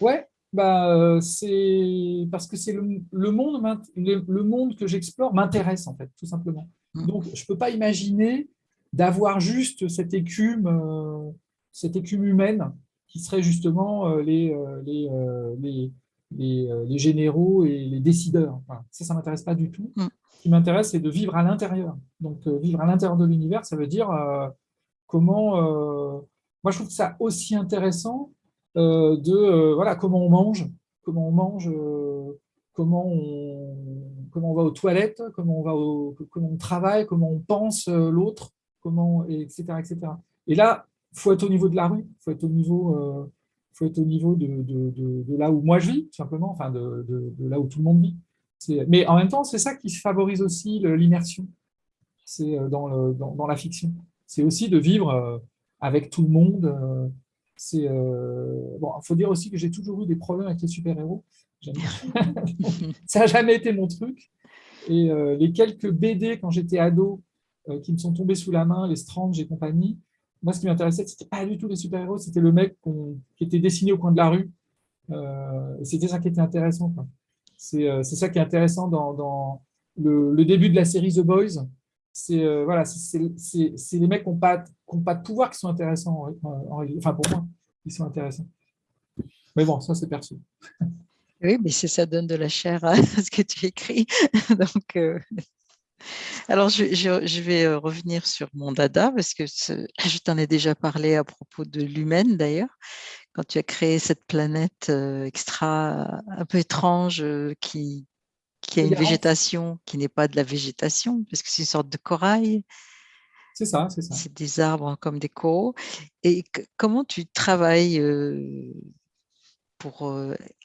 Ouais, bah, euh, c'est parce que c'est le, monde, le, monde que j'explore m'intéresse en fait, tout simplement. Mmh. Donc, je peux pas imaginer d'avoir juste cette écume, euh, cette écume humaine qui serait justement les, les, les, généraux et les décideurs. ça, ça m'intéresse pas du tout. Mmh qui m'intéresse, c'est de vivre à l'intérieur. Donc, euh, vivre à l'intérieur de l'univers, ça veut dire euh, comment... Euh, moi, je trouve ça aussi intéressant de voilà, comment on mange, comment on mange, comment, on, comment on va aux toilettes, comment on, va au, comment on travaille, comment on pense l'autre, comment, etc., etc. Et là, il faut être au niveau de la rue, il faut être au niveau, faut être au niveau de, de, de, là où moi je vis, simplement, enfin de, là où tout le monde vit. Mais en même temps, c'est ça qui favorise aussi l'immersion c'est euh, dans, dans, la fiction. C'est aussi de vivre euh, avec tout le monde. Euh, c'est bon, il faut dire aussi que j'ai toujours eu des problèmes avec les super-héros. ça n'a jamais été mon truc. Et les quelques BD quand j'étais ado qui me sont tombés sous la main, les Strange et compagnie, moi, ce qui m'intéressait, c'était pas du tout les super-héros, c'était le mec qui était dessiné au coin de la rue. c'était ça qui était intéressant. Euh, c'est ça qui est intéressant dans, le, début de la série The Boys. C'est euh, voilà, les mecs qui n'ont pas, pas, de pouvoir qui sont intéressants. enfin, pour moi, ils sont intéressants. Mais bon, ça, c'est perçu. Oui, mais ça donne de la chair à ce que tu écris. Donc, euh, Alors, je, je, vais revenir sur mon dada, parce que je t'en ai déjà parlé à propos de l'humaine, d'ailleurs quand tu as créé cette planète euh, extra un peu étrange euh, qui, qui a une végétation qui n'est pas de la végétation, parce que c'est une sorte de corail. C'est ça, c'est ça. C'est des arbres comme des coraux. Et comment tu travailles euh, pour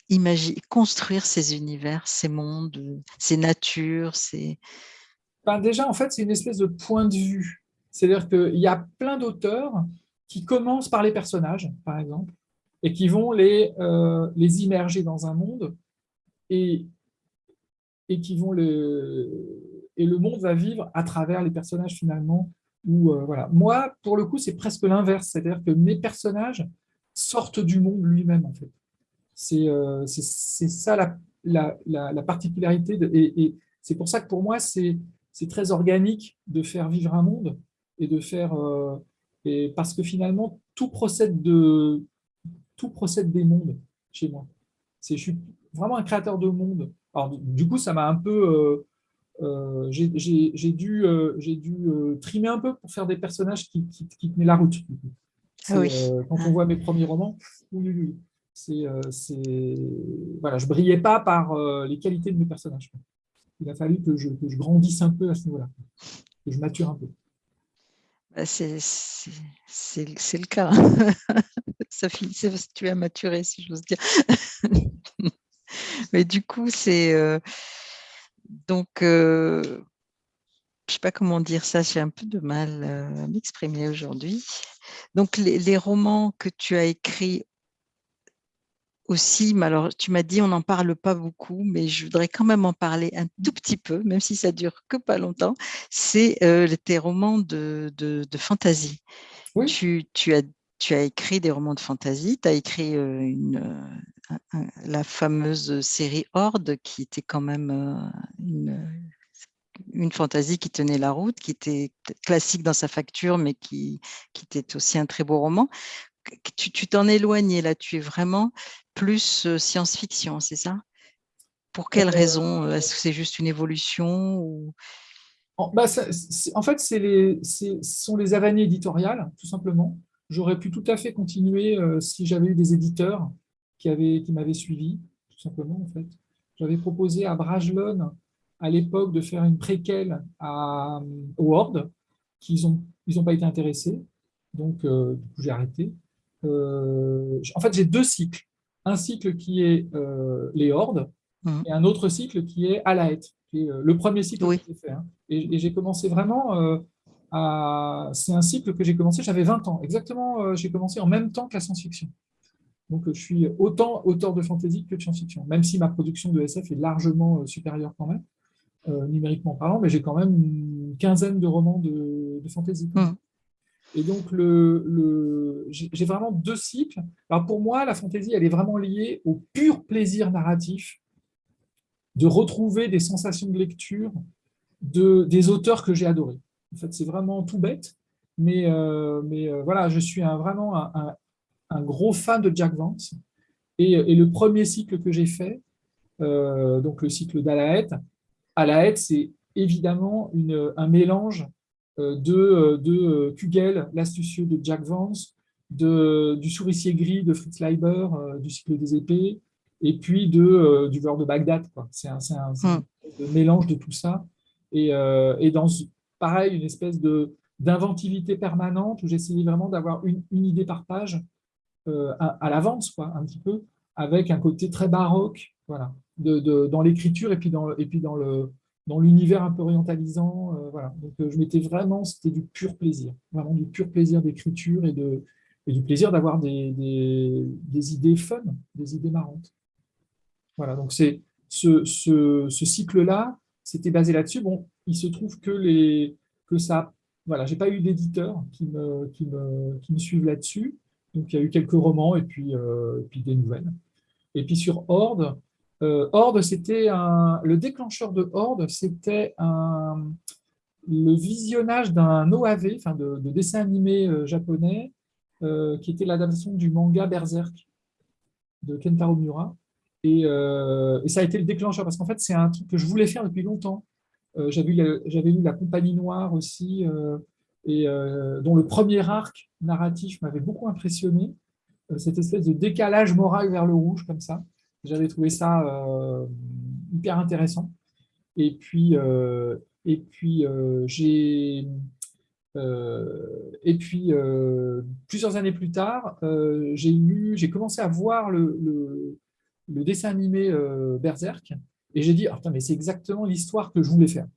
imaginer, construire ces univers, ces mondes, ces natures ces... Ben déjà, en fait, c'est une espèce de point de vue. C'est-à-dire qu'il y a plein d'auteurs qui commencent par les personnages, par exemple, et qui vont les, euh, les immerger dans un monde et, et qui vont le, et le monde va vivre à travers les personnages finalement. Où, euh, voilà. Moi, pour le coup, c'est presque l'inverse, c'est-à-dire que mes personnages sortent du monde lui-même en fait. C'est euh, ça la, la, la, particularité et, et c'est pour ça que pour moi, c'est très organique de faire vivre un monde et de faire euh, et parce que finalement tout procède de tout procède des mondes chez moi. Je suis vraiment un créateur de monde. Alors, du coup, ça m'a un peu... Euh, euh, j'ai dû, euh, dû trimer un peu pour faire des personnages qui, qui, tenaient la route. Ah quand on voit mes premiers romans, oui, c'est, voilà, je ne brillais pas par les qualités de mes personnages. Il a fallu que je, que je grandisse un peu à ce niveau-là, que je mature un peu. Bah, c'est le cas. Ça finit, tu as maturé, si j'ose dire. Mais du coup, c'est... Euh, donc, euh, je ne sais pas comment dire ça, j'ai un peu de mal à m'exprimer aujourd'hui. Donc, les, romans que tu as écrits aussi, mais alors tu m'as dit on n'en parle pas beaucoup, mais je voudrais quand même en parler un tout petit peu, même si ça dure que pas longtemps, c'est euh, tes romans de, de, fantasy. Tu, tu, as, tu as écrit des romans de fantasy, tu as écrit euh, une, la fameuse série Horde, qui était quand même euh, une, une fantaisie qui tenait la route, qui était classique dans sa facture, mais qui, qui était aussi un très beau roman. Tu t'en éloignes là, tu es vraiment plus science-fiction, c'est ça? Pour quelle euh, raison Est-ce que c'est juste une évolution ou... en, bah, en, fait, les, ce sont les avanies éditoriales, tout simplement. J'aurais pu tout à fait continuer si j'avais eu des éditeurs qui, qui m'avait suivi, tout simplement, en fait. J'avais proposé à Brajlon, à l'époque, de faire une préquelle à, Word, qu'ils n'ont ils ont pas été intéressés, donc euh, j'ai arrêté. Euh, en fait, j'ai deux cycles. Un cycle qui est euh, les hordes, mmh. et un autre cycle qui est à la qui est le premier cycle que j'ai fait. Hein. Et, et j'ai commencé vraiment à... C'est un cycle que j'ai commencé, j'avais 20 ans. Exactement, j'ai commencé en même temps que la science-fiction. Donc, je suis autant auteur de fantasy que de science-fiction, même si ma production de SF est largement euh, supérieure quand même, euh, numériquement parlant, mais j'ai quand même une quinzaine de romans de, de fantasy. Mmh. Et donc, le, j'ai vraiment deux cycles. Alors, pour moi, la fantasy, elle est vraiment liée au pur plaisir narratif de retrouver des sensations de lecture de, des auteurs que j'ai adorés. En fait, c'est vraiment tout bête, mais, euh, mais voilà, je suis vraiment un, gros fan de Jack Vance. Et, le premier cycle que j'ai fait, euh, donc le cycle d'Alaet, Alaet, c'est évidemment une, un mélange euh, de, de Kugel, l'astucieux de Jack Vance, de, du souricier gris de Fritz Leiber, euh, du cycle des épées, et puis de, du beurre de Bagdad. C'est un, un, hmm. mélange de tout ça. Et, et, dans, pareil, une espèce d'inventivité permanente où j'essayais vraiment d'avoir une, une, idée par page euh, à, l'avance, un petit peu, avec un côté très baroque, voilà, de, dans l'écriture et puis dans, et puis dans le dans l'univers un peu orientalisant, euh, voilà. Donc euh, je m'étais vraiment, c'était du pur plaisir, vraiment du pur plaisir d'écriture et et du plaisir d'avoir des, des, idées fun, des idées marrantes. Voilà, donc ce, ce, cycle-là, c'était basé là-dessus. Bon, il se trouve que les que ça, voilà, j'ai pas eu d'éditeurs qui me, qui me, qui me suivent là-dessus. Donc, il y a eu quelques romans et puis, euh, puis des nouvelles. Et puis sur Horde, Horde, c'était le déclencheur de Horde, c'était le visionnage d'un OAV, enfin de, dessin animé euh, japonais, qui était l'adaptation du manga Berserk de Kentaro Miura. Et, ça a été le déclencheur, parce qu'en fait, c'est un truc que je voulais faire depuis longtemps. J'avais lu La Compagnie Noire aussi, et euh, dont le premier arc narratif m'avait beaucoup impressionné, euh, cette espèce de décalage moral vers le rouge, comme ça. J'avais trouvé ça euh, hyper intéressant. Et puis, et puis j'ai... et puis, plusieurs années plus tard, j'ai j'ai commencé à voir le, dessin animé Berserk, et j'ai dit, ah, mais c'est exactement l'histoire que je voulais faire.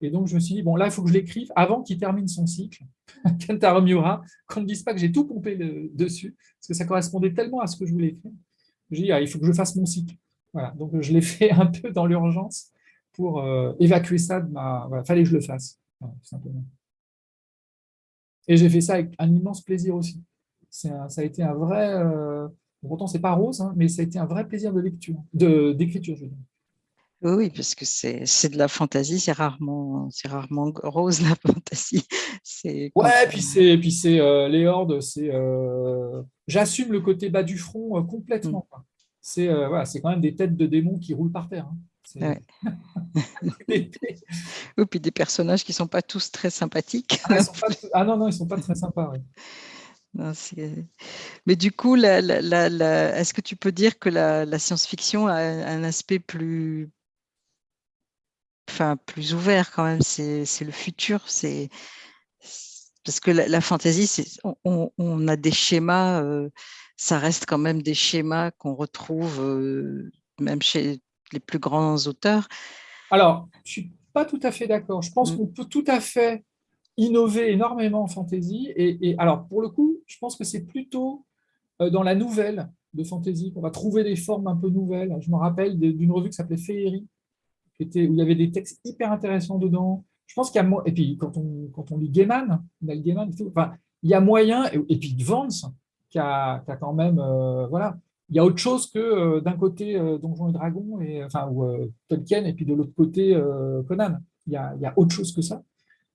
Et donc, je me suis dit, bon, là, il faut que je l'écrive avant qu'il termine son cycle, Kentaro qu'on ne dise pas que j'ai tout pompé dessus, parce que ça correspondait tellement à ce que je voulais écrire. J'ai dit, ah, il faut que je fasse mon cycle. Voilà, donc je l'ai fait un peu dans l'urgence pour euh, évacuer ça de ma... Il fallait que je le fasse, tout simplement. Et j'ai fait ça avec un immense plaisir aussi. ça a été un vrai... Euh, pourtant, c'est pas rose, hein, mais ça a été un vrai plaisir de lecture, d'écriture, je veux dire. Oui, parce que c'est de la fantaisie, c'est rarement, rarement rose la fantaisie. Ouais, puis c'est puis c'est euh, les hordes, c'est euh, j'assume le côté bas du front euh, complètement. Mmh. C'est voilà, c'est quand même des têtes de démons qui roulent par terre. Hein. Ouais. Ou puis des personnages qui sont pas tous très sympathiques. Ah, ah non non, ils sont pas très sympas. Mais du coup, est-ce que tu peux dire que la, science-fiction a un aspect plus, enfin, plus ouvert quand même? C'est le futur. C'est parce que la, fantaisie, on, on, a des schémas, ça reste quand même des schémas qu'on retrouve même chez les plus grands auteurs. Alors, je suis pas tout à fait d'accord. Je pense mm. qu'on peut tout à fait innover énormément en fantasy. Et, alors, pour le coup, je pense que c'est plutôt euh, dans la nouvelle de fantasy qu'on va trouver des formes un peu nouvelles. Je me rappelle d'une revue qui s'appelait Féerie, qui était, où il y avait des textes hyper intéressants dedans. Je pense qu'il y a... Et puis, quand on, lit Gaiman, Gaiman enfin, il y a moyen... Et, puis, Vance, qui a, qui a quand même... Euh, voilà, il y a autre chose que euh, d'un côté euh, Donjons et Dragons, et, enfin, ou euh, Tolkien, et puis de l'autre côté Conan. Il y, a, il y, a, autre chose que ça.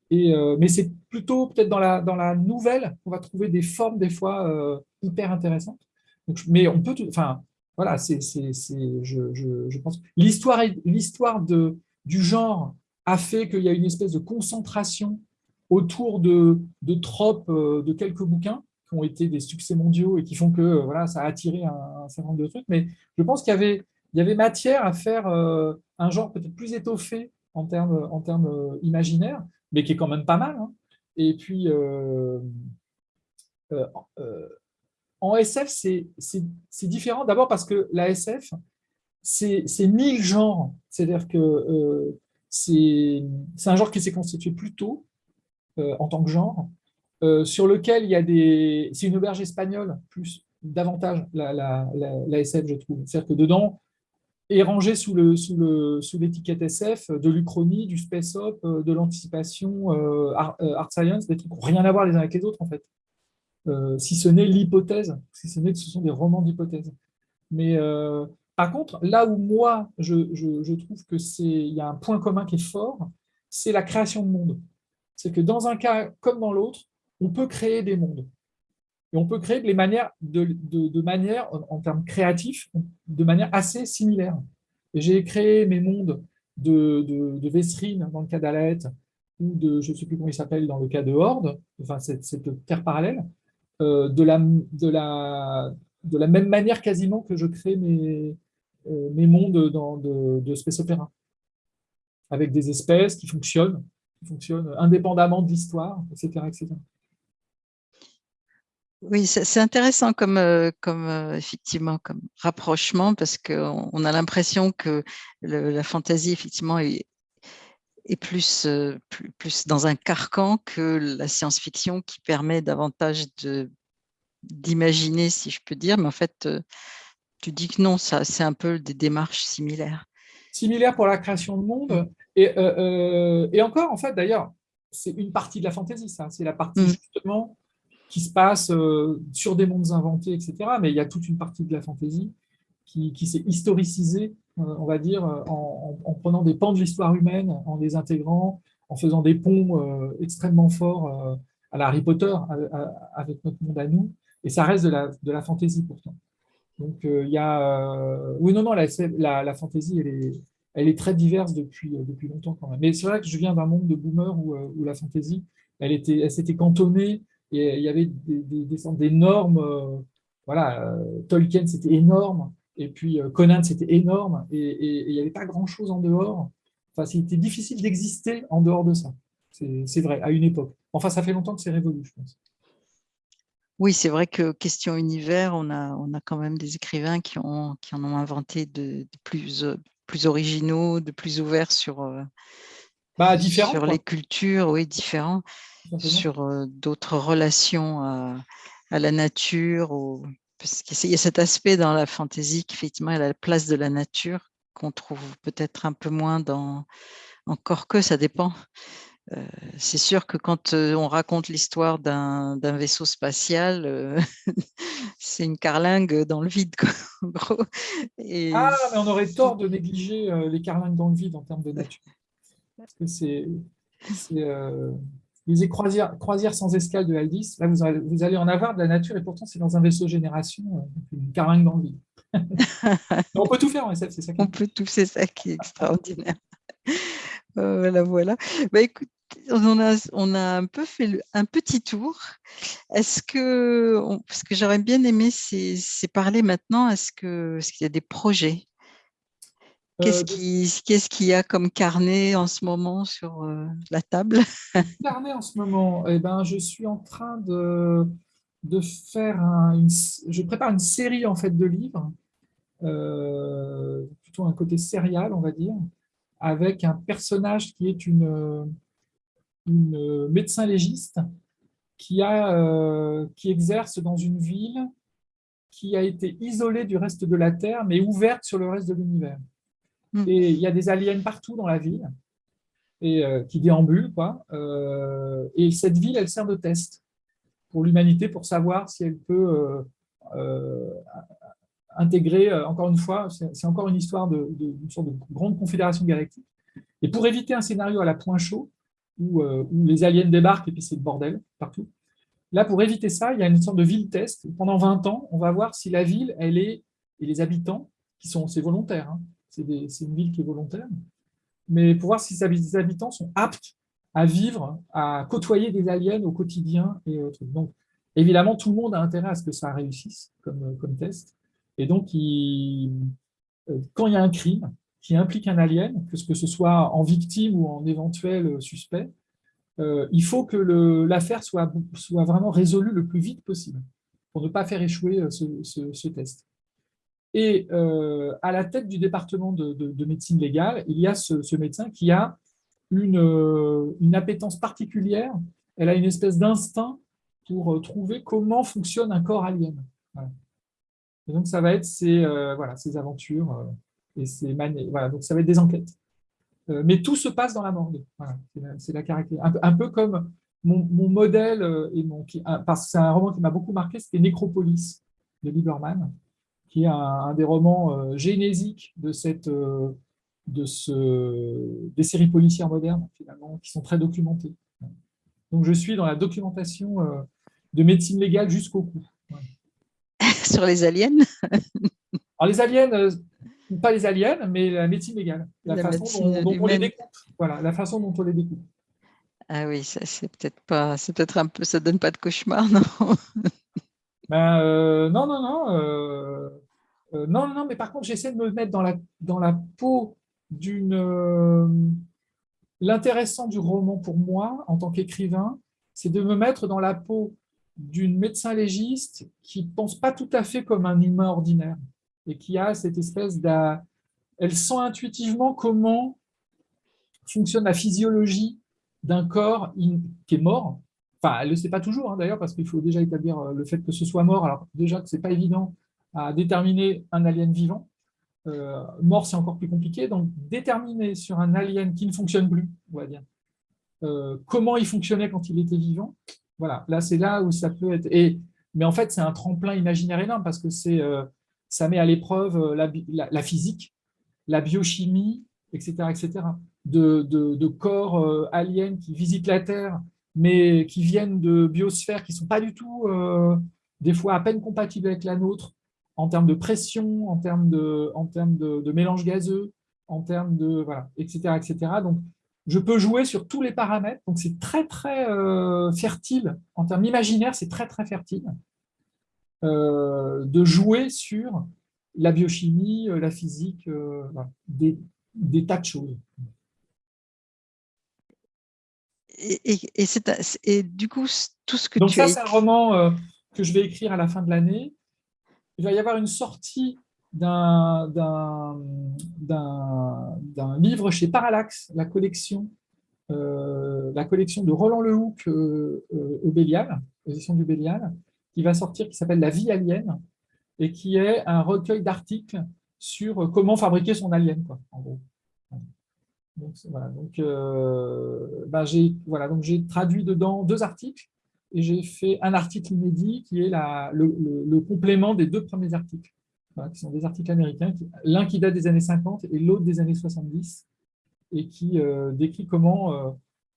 Et, mais c'est plutôt peut-être dans la, dans la nouvelle qu'on va trouver des formes des fois hyper intéressantes. Mais on peut, enfin, voilà, c'est, je, je, je pense. L'histoire, du genre a fait qu'il y a une espèce de concentration autour de, de tropes de quelques bouquins ont été des succès mondiaux et qui font que euh, voilà, ça a attiré un, certain nombre de trucs. Mais je pense qu'il y avait, il y avait matière à faire euh, un genre peut-être plus étoffé en termes, en termes euh, imaginaires, mais qui est quand même pas mal. Hein. Et puis, en SF, c'est différent. D'abord parce que la SF, c'est mille genres. C'est-à-dire que c'est un genre qui s'est constitué plus tôt en tant que genre. Euh, sur lequel il y a des... C'est une auberge espagnole, plus davantage la, SF, je trouve. C'est-à-dire que dedans est rangé sous l'étiquette le, sous SF de l'Uchronie, du space op, euh, de l'anticipation, euh, art, science, des trucs qui n'ont rien à voir les uns avec les autres, en fait. si ce n'est l'hypothèse, si ce n'est que ce sont des romans d'hypothèse. Mais par contre, là où moi, je, trouve qu'il y a un point commun qui est fort, c'est la création de monde. C'est que dans un cas comme dans l'autre, on peut créer des mondes. Et on peut créer de, manières, de, manière, en, termes créatifs, de manière assez similaire. J'ai créé mes mondes de, de, de dans le cas d'Alette, ou de, je ne sais plus comment il s'appelle, dans le cas de Horde, enfin cette, terre parallèle, euh, de, la, de, la, de la même manière quasiment que je crée mes, euh, mes mondes dans, de, Space Opera, avec des espèces qui fonctionnent, qui fonctionnent indépendamment de l'histoire, etc., etc. Oui, c'est intéressant comme, euh, comme euh, effectivement comme rapprochement parce qu'on a l'impression que la fantaisie effectivement est, est plus, plus, plus, dans un carcan que la science-fiction qui permet davantage d'imaginer, si je peux dire, mais en fait, tu dis que non, c'est un peu des démarches similaires. Similaires pour la création de monde. Mmh. Et, et encore, en fait, d'ailleurs, c'est une partie de la fantaisie, ça. C'est la partie mmh. justement qui se passe euh, sur des mondes inventés, etc. Mais il y a toute une partie de la fantaisie qui, s'est historicisée, euh, on va dire, en, prenant des pans de l'histoire humaine, en les intégrant, en faisant des ponts euh, extrêmement forts à la Harry Potter, avec notre monde à nous. Et ça reste de la, de la fantaisie pourtant. Donc il y a... oui, non, non, la, la, fantaisie, elle est, elle est très diverse depuis, depuis longtemps quand même. Mais c'est vrai que je viens d'un monde de boomers où, où la fantaisie, elle, était, elle s'était cantonnée et il y avait des, des, des normes, euh, voilà, euh, Tolkien c'était énorme, et puis euh, Conan c'était énorme, et, il n'y avait pas grand-chose en dehors. Enfin, c'était difficile d'exister en dehors de ça. C'est vrai, à une époque. Enfin, ça fait longtemps que c'est révolu, je pense. Oui, c'est vrai que question univers, on a, on a quand même des écrivains qui, ont, qui en ont inventé de, plus, plus originaux, de plus ouverts sur, bah, sur les cultures, oui, différents sur euh, d'autres relations à, la nature. Ou, parce qu'il y a cet aspect dans la fantaisie qui effectivement a la place de la nature qu'on trouve peut-être un peu moins dans... Encore que ça dépend. Euh, c'est sûr que quand euh, on raconte l'histoire d'un vaisseau spatial, c'est une carlingue dans le vide, en gros. Et... Ah, mais on aurait tort de négliger les carlingues dans le vide en termes de nature. Parce que c'est lisez croisière, croisière sans escale de Aldis. Là, vous allez, vous allez en avoir de la nature et pourtant, c'est dans un vaisseau génération, euh, une carlingue dans le vide. on peut tout faire en SF, c'est ça. on peut tout, c'est ça qui est extraordinaire. Euh, voilà, voilà. Bah, écoute, on a, on a un peu fait un petit tour. Est-ce que, parce que j'aurais bien aimé, c'est parler maintenant, est-ce qu'il est y a des projets? Qu'est-ce qu'il y a comme carnet en ce moment sur la table? Carnet en ce moment, eh ben, je suis en train de, de faire une, je prépare une série en fait de livres, plutôt un côté sérial, on va dire, avec un personnage qui est une, une médecin légiste qui, a, euh, qui exerce dans une ville qui a été isolée du reste de la Terre, mais ouverte sur le reste de l'univers. Hmm. Et il y a des aliens partout dans la ville, et, euh, qui déambulent. Quoi. Euh, et cette ville, elle sert de test pour l'humanité, pour savoir si elle peut intégrer, encore une fois, c'est encore une histoire d'une sorte de grande confédération galactique. Et pour éviter un scénario à la point chaud, euh, où, les aliens débarquent et puis c'est le bordel partout. Là, pour éviter ça, il y a une sorte de ville test. Pendant 20 ans, on va voir si la ville, elle est, et les habitants, qui sont, c'est volontaire, hein, c'est une ville qui est volontaire, mais pour voir si les habitants sont aptes à vivre, à côtoyer des aliens au quotidien. Et Donc, évidemment, tout le monde a intérêt à ce que ça réussisse comme, comme test. Et donc, euh, quand il y a un crime, qui implique un alien, que ce soit en victime ou en éventuel suspect, euh, il faut que l'affaire soit, vraiment résolue le plus vite possible pour ne pas faire échouer euh, ce, test. Et euh, à la tête du département de, médecine légale, il y a ce, médecin qui a une, appétence particulière, elle a une espèce d'instinct pour trouver comment fonctionne un corps alien. Donc ça va être ces, ces aventures et c'est voilà, donc ça va être des enquêtes. Euh, mais tout se passe dans la morgue. c'est la, caractéristique. Un, peu comme mon, modèle, euh, et mon, parce que c'est un roman qui m'a beaucoup marqué, c'était Nécropolis de Lieberman, qui est un, des romans euh, génésiques de, cette, de ce, des séries policières modernes, finalement, qui sont très documentées. Donc je suis dans la documentation de médecine légale jusqu'au cou. Sur les aliens Alors les aliens, pas les aliens, mais la médecine légale, la, façon dont, on les découpe. Voilà, la façon dont on les découpe. Ah oui, ça c'est peut-être pas, c'est peut-être un peu, ça donne pas de cauchemar, non? Ben, euh, Non, non, non, euh, euh, non, non, mais par contre, j'essaie de me mettre dans la dans la peau d'une. L'intéressant du roman pour moi, en tant qu'écrivain, c'est de me mettre dans la peau d'une médecin légiste qui pense pas tout à fait comme un humain ordinaire et qui a cette espèce d Elle sent intuitivement comment fonctionne la physiologie d'un corps qui est mort. Enfin, elle ne le sait pas toujours, hein, d'ailleurs, parce qu'il faut déjà établir euh, le fait que ce soit mort. Alors déjà ce n'est pas évident à déterminer un alien vivant. Euh, mort, c'est encore plus compliqué. Donc, déterminer sur un alien qui ne fonctionne plus, on va dire, euh, comment il fonctionnait quand il était vivant, voilà, là, c'est là où ça peut être... Et, mais en fait, c'est un tremplin imaginaire énorme, parce que c'est ça met à l'épreuve euh, la, physique, la biochimie, etc., etc. De, corps euh, aliens qui visitent la Terre, mais qui viennent de biosphères qui ne sont pas du tout, euh, des fois, à peine compatibles avec la nôtre, en termes de pression, en termes de, en termes de, mélange gazeux, en termes de, voilà, etc., etc. Donc, je peux jouer sur tous les paramètres. Donc, c'est très, très fertile. En termes imaginaires, c'est très, très fertile. Euh, de jouer sur la biochimie, euh, la physique, euh, des, tas de choses. Et, et, du coup, tout ce que Donc tu ça, c'est un roman que je vais écrire à la fin de l'année. Il va y avoir une sortie d'un livre chez Parallax, la collection, collection de Roland Lehoucq euh, au Bélial, position du qui va sortir, qui s'appelle La vie alien, et qui est un recueil d'articles sur comment fabriquer son alien. Donc, euh, j'ai traduit dedans deux articles, et j'ai fait un article inédit qui est le, complément des deux premiers articles, qui sont des articles américains, l'un qui date des années 50 et l'autre des années 70, et qui euh, décrit comment euh,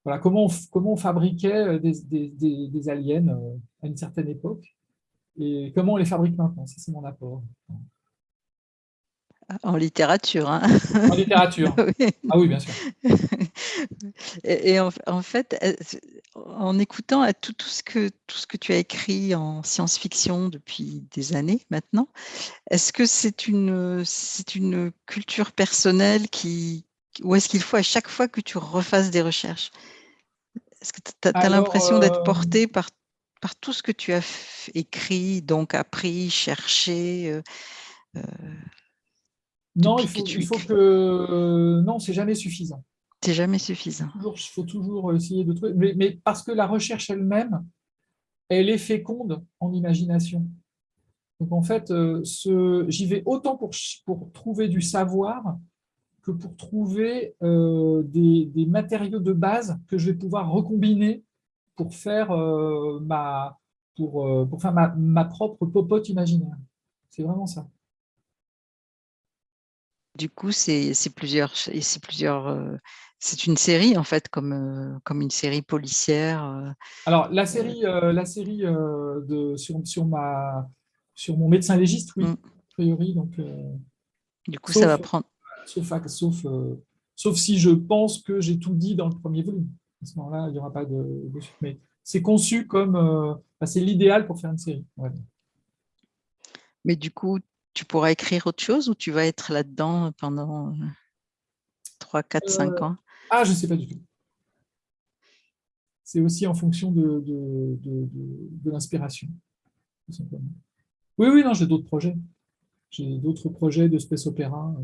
voilà, comment, on, comment on fabriquait euh, des, des, aliens euh, à une certaine époque et comment on les fabrique maintenant. Ça, c'est mon apport. En littérature. Hein. En littérature. Ah oui, bien sûr. Et, en, fait, en écoutant à tout, tout, ce que, tout ce que tu as écrit en science-fiction depuis des années maintenant, est-ce que c'est une, une culture personnelle qui, ou est-ce qu'il faut à chaque fois que tu refasses des recherches? Est-ce que tu as, l'impression d'être euh, porté par, par tout ce que tu as écrit, donc appris, cherché euh, euh, Non, il faut, il faut que... non, c'est jamais suffisant. C'est jamais suffisant. Il faut toujours essayer de trouver, mais, parce que la recherche elle-même, elle est féconde en imagination. Donc en fait, j'y vais autant pour, pour trouver du savoir que pour trouver euh, des, matériaux de base que je vais pouvoir recombiner pour faire, euh, ma, pour, euh, pour faire ma, propre popote imaginaire. C'est vraiment ça. Du coup, c'est plusieurs, plusieurs c'est une série en fait, comme, comme une série policière. Alors la série, la série de, sur, sur, ma, sur mon médecin légiste, oui, mm. a priori. Donc, du coup, ça va prendre sauf, sauf, euh, sauf si je pense que j'ai tout dit dans le premier volume. À ce moment-là, il n'y aura pas de, suite. Mais c'est conçu comme... Euh, c'est l'idéal pour faire une série. Mais du coup, tu pourras écrire autre chose ou tu vas être là-dedans pendant 3, 4, 5 ans? Ah, je ne sais pas du tout. C'est aussi en fonction de, de, de, l'inspiration. Oui, oui, non, j'ai d'autres projets. J'ai d'autres projets de space opéra.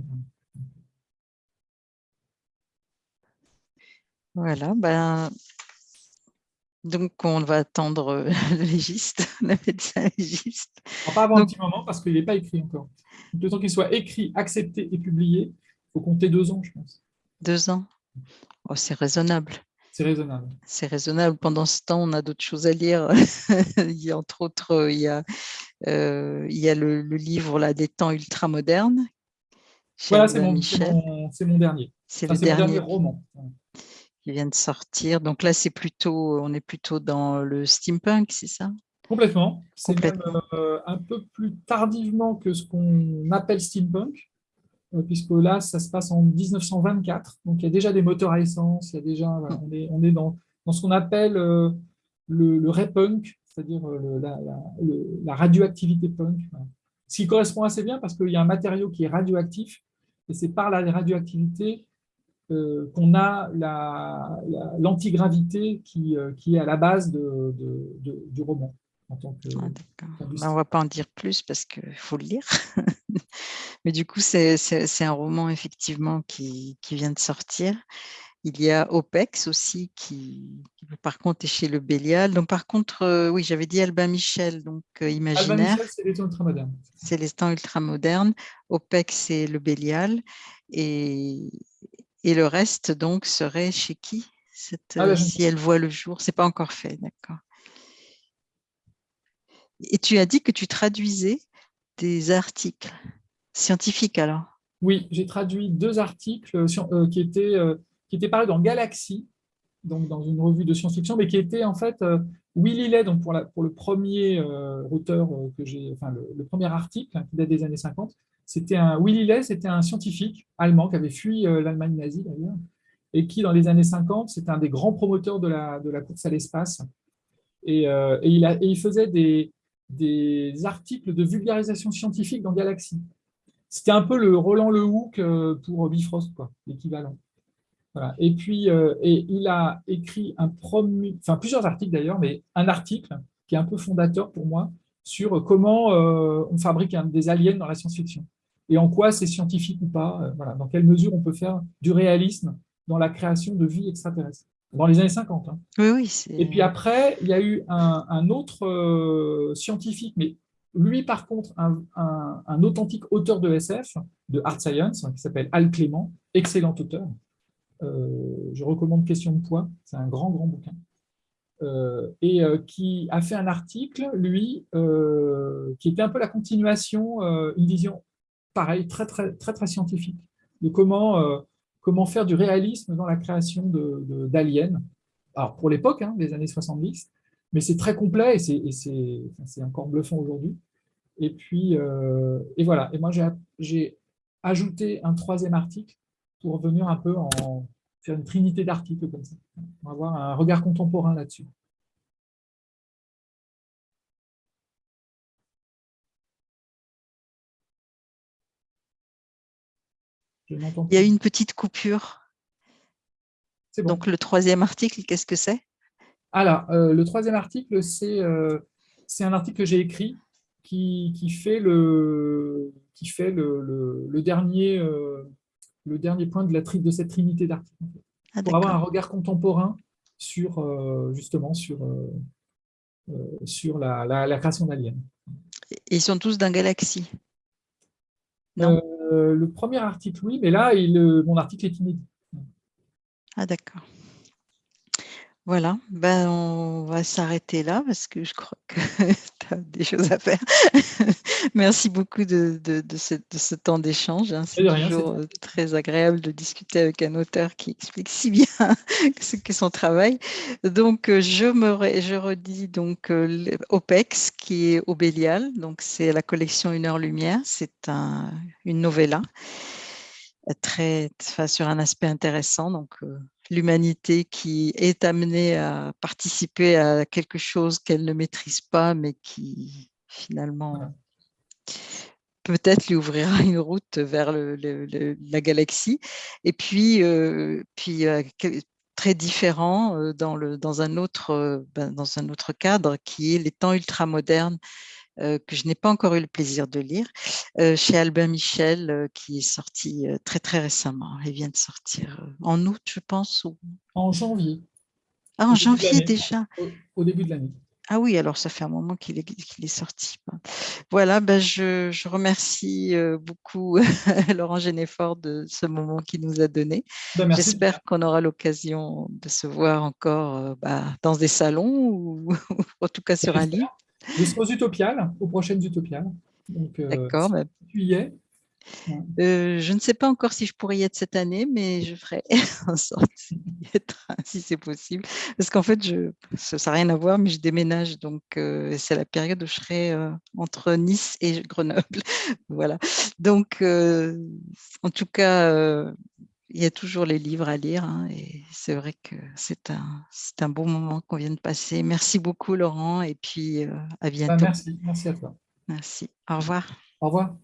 Voilà, ben, donc on va attendre euh, le légiste, le médecin légiste. pas avant un petit moment parce qu'il n'est pas écrit encore. Le temps qu'il soit écrit, accepté et publié, il faut compter deux ans, je pense. Deux ans oh, C'est raisonnable. C'est raisonnable. C'est raisonnable. Pendant ce temps, on a d'autres choses à lire. il y a, entre autres, il y a, euh, il y a le, livre là, des temps ultramodernes. Voilà, c'est mon, mon, dernier. C'est le dernier roman qui vient de sortir. Donc là, c'est plutôt, on est plutôt dans le steampunk, c'est ça? Complètement. C'est même euh, un peu plus tardivement que ce qu'on appelle steampunk, euh, puisque là, ça se passe en 1924. Donc il y a déjà des moteurs à essence, il y a déjà, mm. on, est, on est dans, dans ce qu'on appelle euh, le, le punk c'est-à-dire la, la, radioactivité punk. Ce qui correspond assez bien parce qu'il y a un matériau qui est radioactif, et c'est par la radioactivité euh, qu'on a l'antigravité qui, euh, qui, est à la base de, du roman. En tant que, ah, ben, on ne va pas en dire plus parce qu'il faut le lire. Mais du coup, c'est un roman effectivement qui, qui, vient de sortir. Il y a OPEX aussi qui, par contre, est chez le Bélial. Donc, par contre, euh, oui, j'avais dit Albin Michel, donc imaginaire. Albin Michel, c'est les temps ultramodernes. C'est les temps ultramodernes. OPEX, c'est le Bélial. Et, et le reste, donc, serait chez qui cette, ah, Si elle voit le jour, c'est pas encore fait, d'accord. Et tu as dit que tu traduisais des articles scientifiques, alors? Oui, j'ai traduit deux articles euh, euh, qui, étaient, euh, qui étaient parus dans Galaxy, donc dans une revue de science-fiction, mais qui étaient en fait Willy Lay, donc pour, la, pour le premier auteur que j'ai, enfin le, premier article hein, qui date des années 50, c'était un Willy Ley, c'était un scientifique allemand qui avait fui euh, l'Allemagne nazie d'ailleurs, et qui dans les années 50, c'était un des grands promoteurs de la, course à l'espace. Et, euh, il faisait des, articles de vulgarisation scientifique dans Galaxy. C'était un peu le Roland Lehoucq euh, pour Bifrost, l'équivalent. Et puis, il a écrit enfin plusieurs articles d'ailleurs, mais un article qui est un peu fondateur pour moi sur comment on fabrique des aliens dans la science-fiction et en quoi c'est scientifique ou pas, euh, voilà, dans quelle mesure on peut faire du réalisme dans la création de vie extraterrestre, dans les années 50. Hein. Oui, oui, et puis après, il y a eu un, autre euh, scientifique, mais lui par contre, un, authentique auteur de SF, de Art Science, qui s'appelle Al Clément, excellent auteur. Euh, je recommande Question de poids, c'est un grand, grand bouquin. et qui a fait un article, lui, qui était un peu la continuation, une vision pareil, très, très, très, très scientifique, de comment, euh, comment faire du réalisme dans la création d'aliens. De, Alors, pour l'époque, hein, des années 70, mais c'est très complet et c'est encore bluffant aujourd'hui. Et puis, euh, et voilà. Et moi, j'ai ajouté un troisième article pour revenir un peu en, faire une trinité d'articles comme ça. Va avoir un regard contemporain là-dessus. Il y a une petite coupure. Donc, le troisième article, qu'est-ce que c'est? Alors, euh, le troisième article, euh, c'est un article que j'ai écrit qui, qui, fait le, qui fait le, le, dernier, euh, le dernier point de, la tri, de cette trinité d'articles. Ah, pour avoir un regard contemporain sur, justement, sur, sur la, la, création d'aliens. Ils sont tous d'un galaxie? Non? Euh, le premier article, oui, mais là, il, euh, mon article est inédit. Ah, d'accord. Voilà, ben, on va s'arrêter là parce que je crois que des choses à faire. Merci beaucoup de, ce, temps d'échange. Hein. C'est toujours euh, très agréable de discuter avec un auteur qui explique si bien ce qu'est son travail. Donc, euh, je, me, je redis donc euh, OPEX qui est Obélial. Donc, c'est la collection Une heure lumière. C'est un, une novella très, sur un aspect intéressant. Donc, l'humanité qui est amenée à participer à quelque chose qu'elle ne maîtrise pas, mais qui finalement peut-être lui ouvrira une route vers la galaxie. Et puis, euh, puis euh, très différent euh, dans, le, dans, un autre, ben, dans un autre cadre qui est les temps ultramodernes que je n'ai pas encore eu le plaisir de lire, euh, chez Albin Michel, euh, qui est sorti très très récemment. Il vient de sortir en août, je pense. Ou... En janvier. Ah, en janvier déjà. Au, début de l'année. Ah oui, alors ça fait un moment qu'il est, est, sorti. Voilà, ben je, je, remercie beaucoup Laurent Généfort de ce moment qu'il nous a donné. Ben, J'espère qu'on aura l'occasion de se voir encore bah, dans des salons ou, en tout cas sur un livre. Serai aux Utopiales, aux prochaines Utopiales. Euh, D'accord. tu y es euh, je ne sais pas encore si je pourrais y être cette année, mais je ferai en sorte d'y être si c'est possible. Parce qu'en fait, je, ça n'a rien à voir, mais je déménage. Donc, euh, c'est la période où je serai entre Nice et Grenoble. voilà. Donc, en tout cas, il y a toujours les livres à lire hein, et c'est vrai que c'est un, un bon moment qu'on vient de passer. Merci beaucoup Laurent et puis euh, à bah, bientôt. merci, merci à toi. Merci. Au revoir. Au revoir.